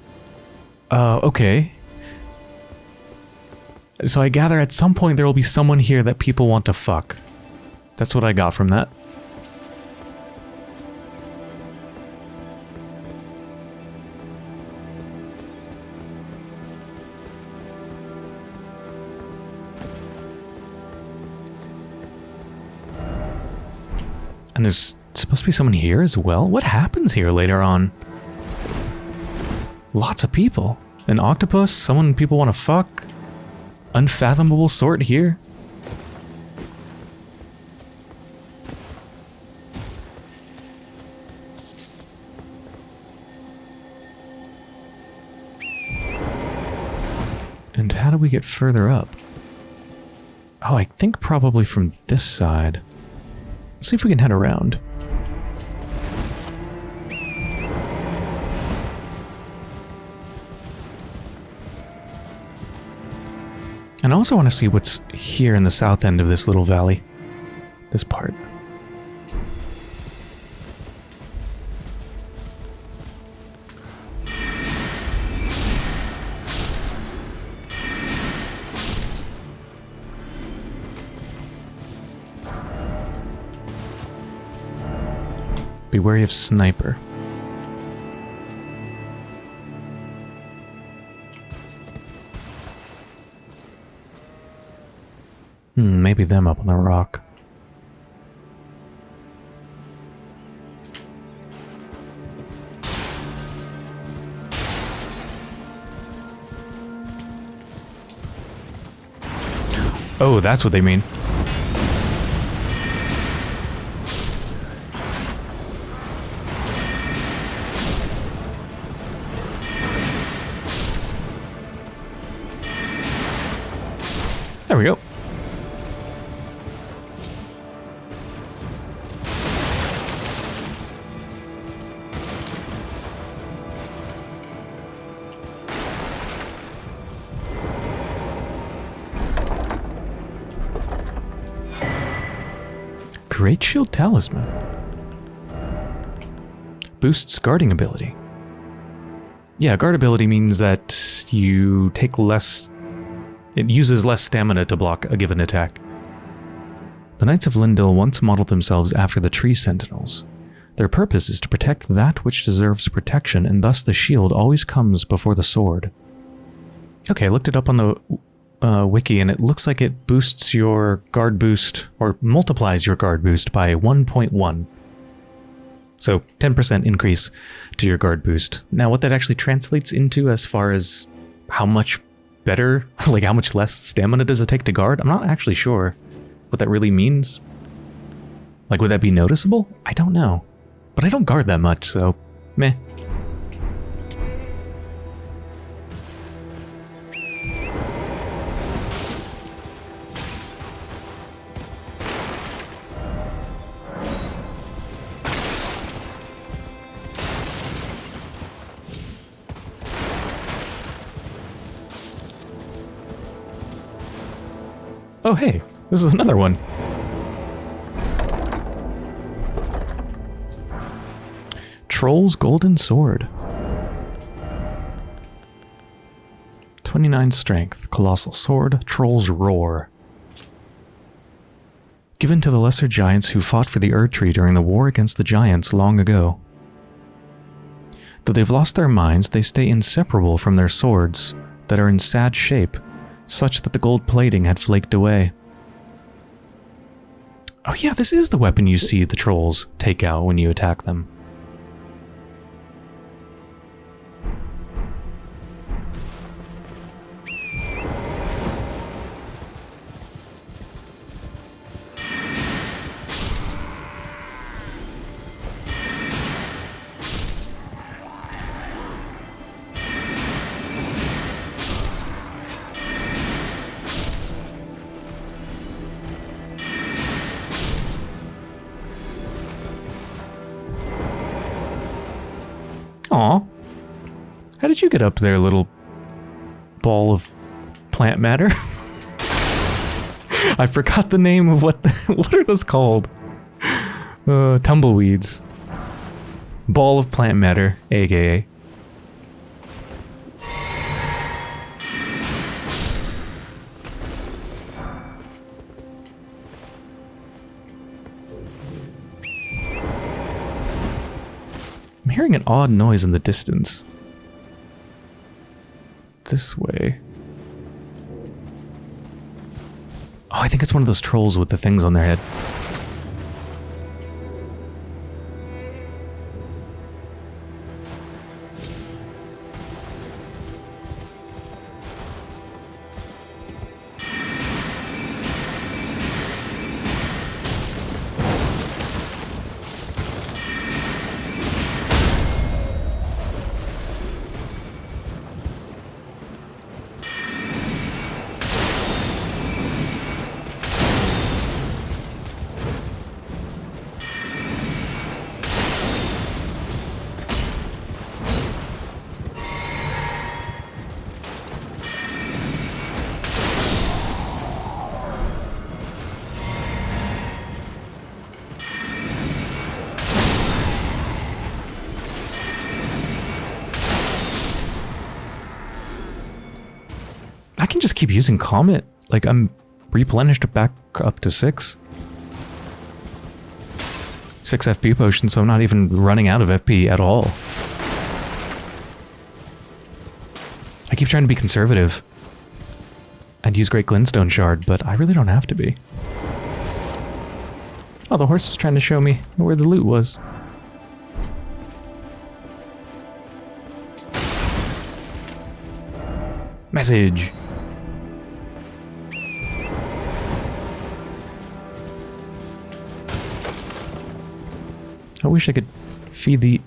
Uh, okay. So I gather at some point there will be someone here that people want to fuck. That's what I got from that. And there's supposed to be someone here as well? What happens here later on? Lots of people. An octopus? Someone people want to fuck? Unfathomable sort here? And how do we get further up? Oh, I think probably from this side. Let's see if we can head around. And I also want to see what's here in the south end of this little valley. This part. Be wary of sniper. Maybe them up on the rock. Oh, that's what they mean. Talisman. Boosts guarding ability. Yeah, guard ability means that you take less... It uses less stamina to block a given attack. The Knights of Leyndell once modeled themselves after the Tree Sentinels. Their purpose is to protect that which deserves protection, and thus the shield always comes before the sword. Okay, I looked it up on the uh, wiki and it looks like it boosts your guard boost or multiplies your guard boost by 1.1. So 10% increase to your guard boost. Now what that actually translates into as far as how much better, like how much less stamina does it take to guard, I'm not actually sure what that really means. Like would that be noticeable? I don't know. But I don't guard that much, so meh. Oh hey, this is another one. Troll's Golden Sword. 29 Strength, Colossal Sword, Troll's Roar. Given to the lesser giants who fought for the Erdtree during the war against the giants long ago. Though they've lost their minds, they stay inseparable from their swords, that are in sad shape, such that the gold plating had flaked away. Oh yeah, this is the weapon you see the trolls take out when you attack them. Get up there, little ball of plant matter? I forgot the name of what the, what are those called? Uh, tumbleweeds. Ball of plant matter, aka. I'm hearing an odd noise in the distance. This way. Oh, I think it's one of those trolls with the things on their head. Using Comet. Like, I'm replenished back up to 6. 6 FP potions, so I'm not even running out of FP at all. I keep trying to be conservative. And use Great Glintstone Shard, but I really don't have to be. Oh, the horse is trying to show me where the loot was. Message. I wish I could feed the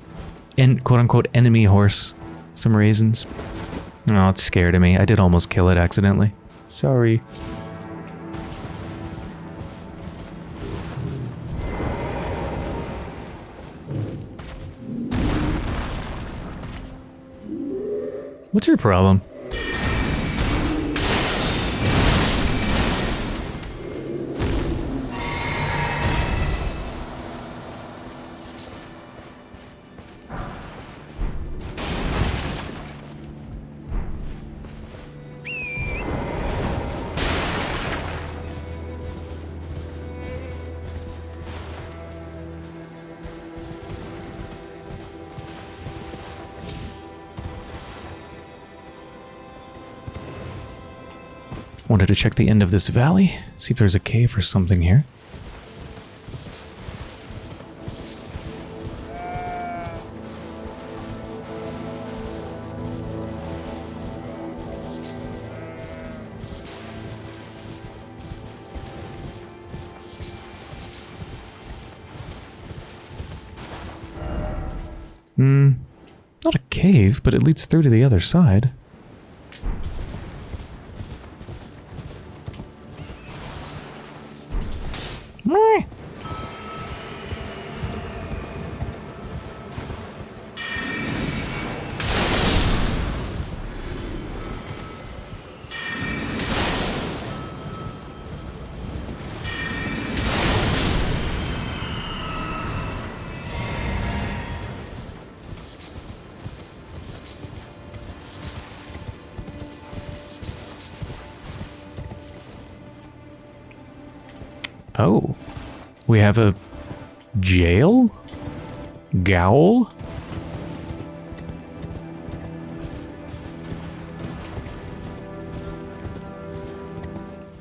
en quote-unquote enemy horse some raisins. Oh, it's scared of me. I did almost kill it accidentally. Sorry. What's your problem? To check the end of this valley, see if there's a cave or something here. Hmm, not a cave, but it leads through to the other side. Have a jail? Gowl?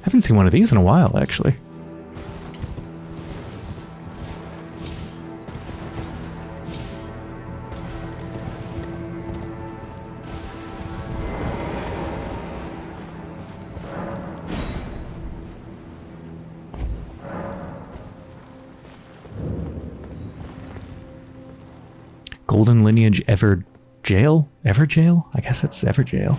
Haven't seen one of these in a while, actually. Golden Lineage Ever Jail? Evergaol? I guess it's Evergaol.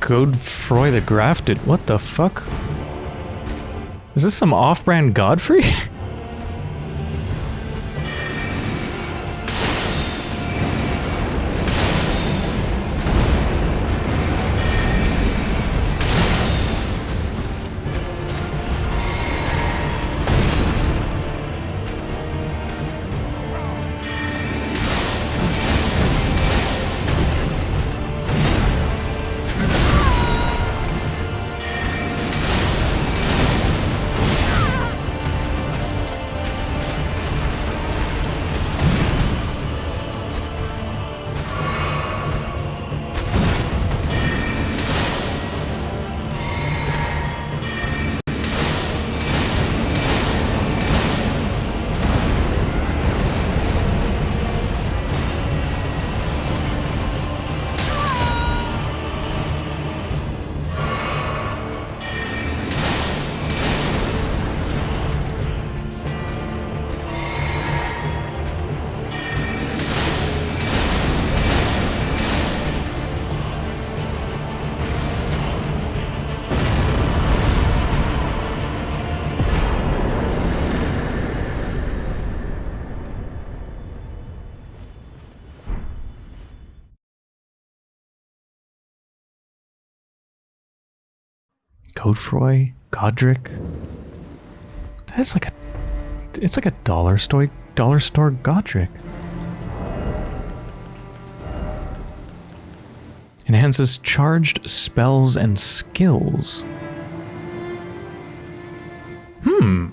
Godefroy the Grafted. What the fuck? Is this some off-brand Godfrey? Godefroy? Godrick? That's like a... It's like a dollar store, dollar store Godrick. Enhances charged spells and skills. Hmm.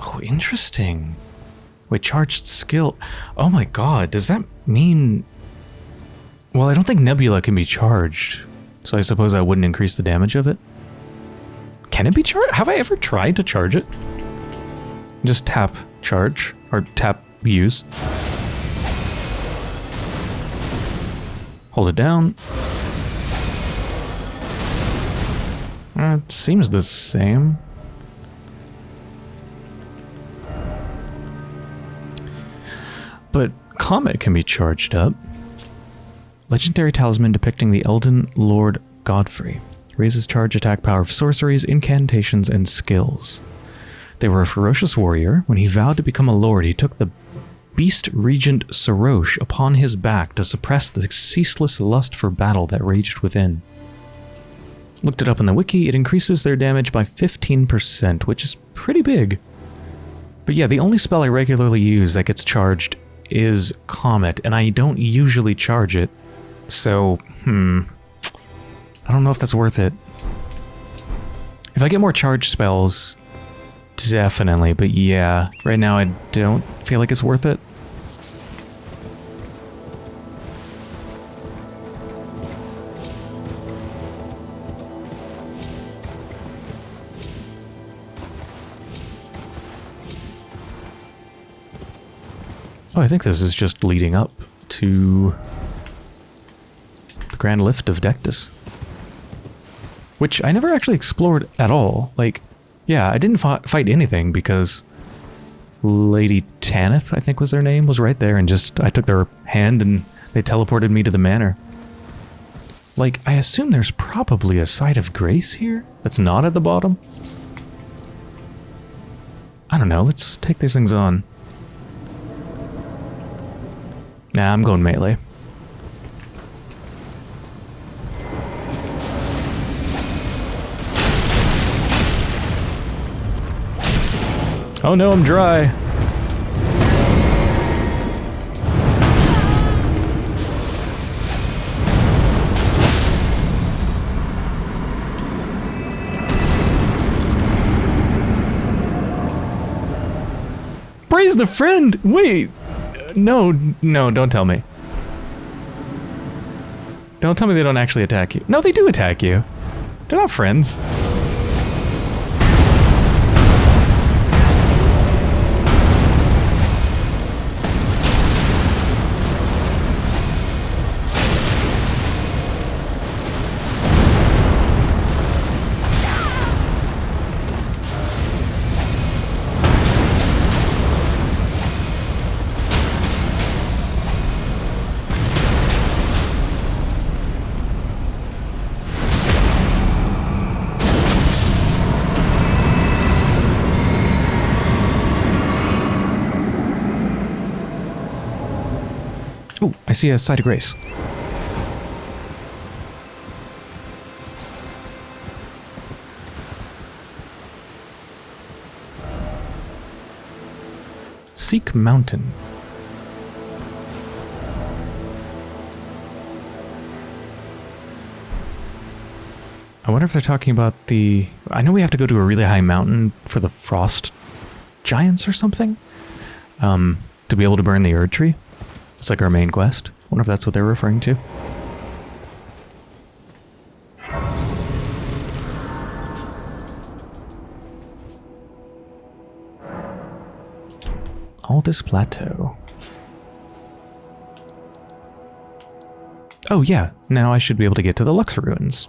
Oh, interesting. Wait, charged skill. Oh my god, does that mean... Well, I don't think Nebula can be charged, so I suppose I wouldn't increase the damage of it. Can it be charged? Have I ever tried to charge it? Just tap charge, or tap use. Hold it down. Uh, it seems the same. But Comet can be charged up. Legendary talisman depicting the Elden Lord Godfrey. Raises charge attack power of sorceries, incantations, and skills. They were a ferocious warrior. When he vowed to become a lord, he took the beast regent Serosh upon his back to suppress the ceaseless lust for battle that raged within. Looked it up in the wiki, it increases their damage by 15%, which is pretty big. But yeah, the only spell I regularly use that gets charged is Comet, and I don't usually charge it. So, hmm. I don't know if that's worth it. If I get more charge spells, definitely. But yeah, right now I don't feel like it's worth it. Oh, I think this is just leading up to Grand Lift of Dectus. Which I never actually explored at all. Like, yeah, I didn't fi fight anything because Lady Tanith, I think was their name, was right there and just, I took their hand and they teleported me to the manor. Like, I assume there's probably a site of grace here that's not at the bottom. I don't know, let's take these things on. Nah, I'm going melee. Oh no, I'm dry. Praise the friend! Wait! No, no, don't tell me. Don't tell me they don't actually attack you. No, they do attack you. They're not friends. I see a site of grace. Seek Mountain. I wonder if they're talking about the... I know we have to go to a really high mountain for the frost giants or something. Um, to be able to burn the Erd Tree. It's like our main quest. wonder if that's what they're referring to. Altus Plateau. Oh yeah, now I should be able to get to the Lux Ruins.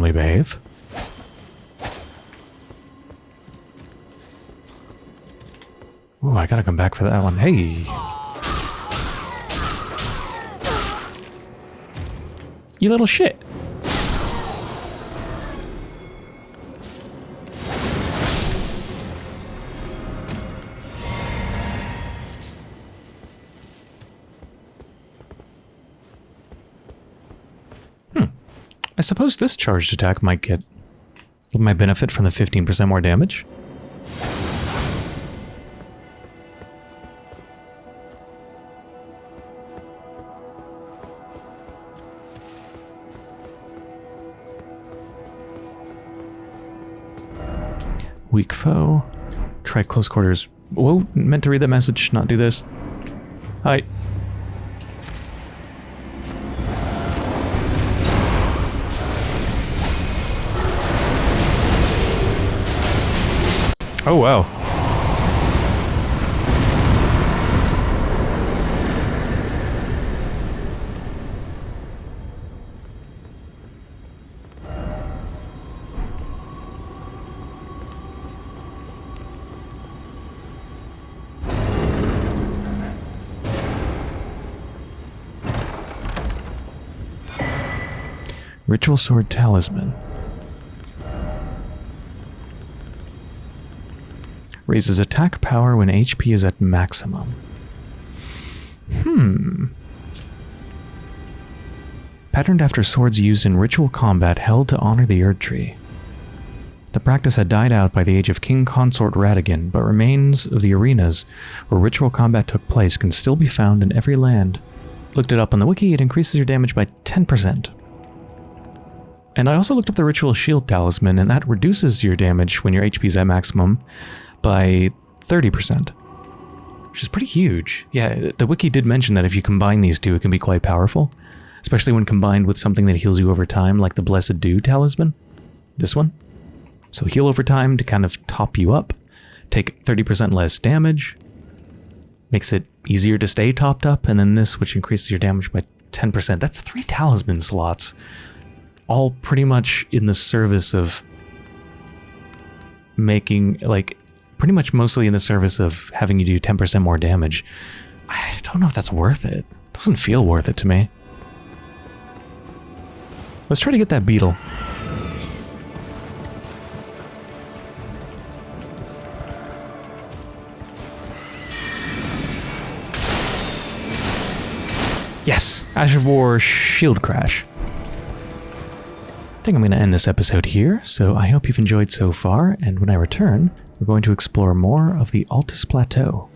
Normally behave. Ooh, I gotta come back for that one. Hey! You little shit! I suppose this charged attack might get... might benefit from the 15% more damage. Weak foe. Try close quarters. Whoa, meant to read that message, not do this. Hi. Oh, wow. Ritual Sword Talisman. Raises attack power when HP is at maximum. Hmm. Patterned after swords used in ritual combat held to honor the Erd Tree. The practice had died out by the age of King Consort Radagon, but remains of the arenas where ritual combat took place can still be found in every land. Looked it up on the wiki, it increases your damage by 10%. And I also looked up the Ritual Shield Talisman, and that reduces your damage when your HP is at maximum by 30%, which is pretty huge. Yeah, the wiki did mention that if you combine these two, it can be quite powerful, especially when combined with something that heals you over time, like the Blessed Dew Talisman. This one. So heal over time to kind of top you up, take 30% less damage, makes it easier to stay topped up, and then this, which increases your damage by 10%. That's three talisman slots all pretty much in the service of making, like, pretty much mostly in the service of having you do 10% more damage. I don't know if that's worth it. Doesn't feel worth it to me. Let's try to get that beetle. Yes! Ash of War Shield Crash. I think I'm going to end this episode here, so I hope you've enjoyed so far, and when I return, we're going to explore more of the Altus Plateau.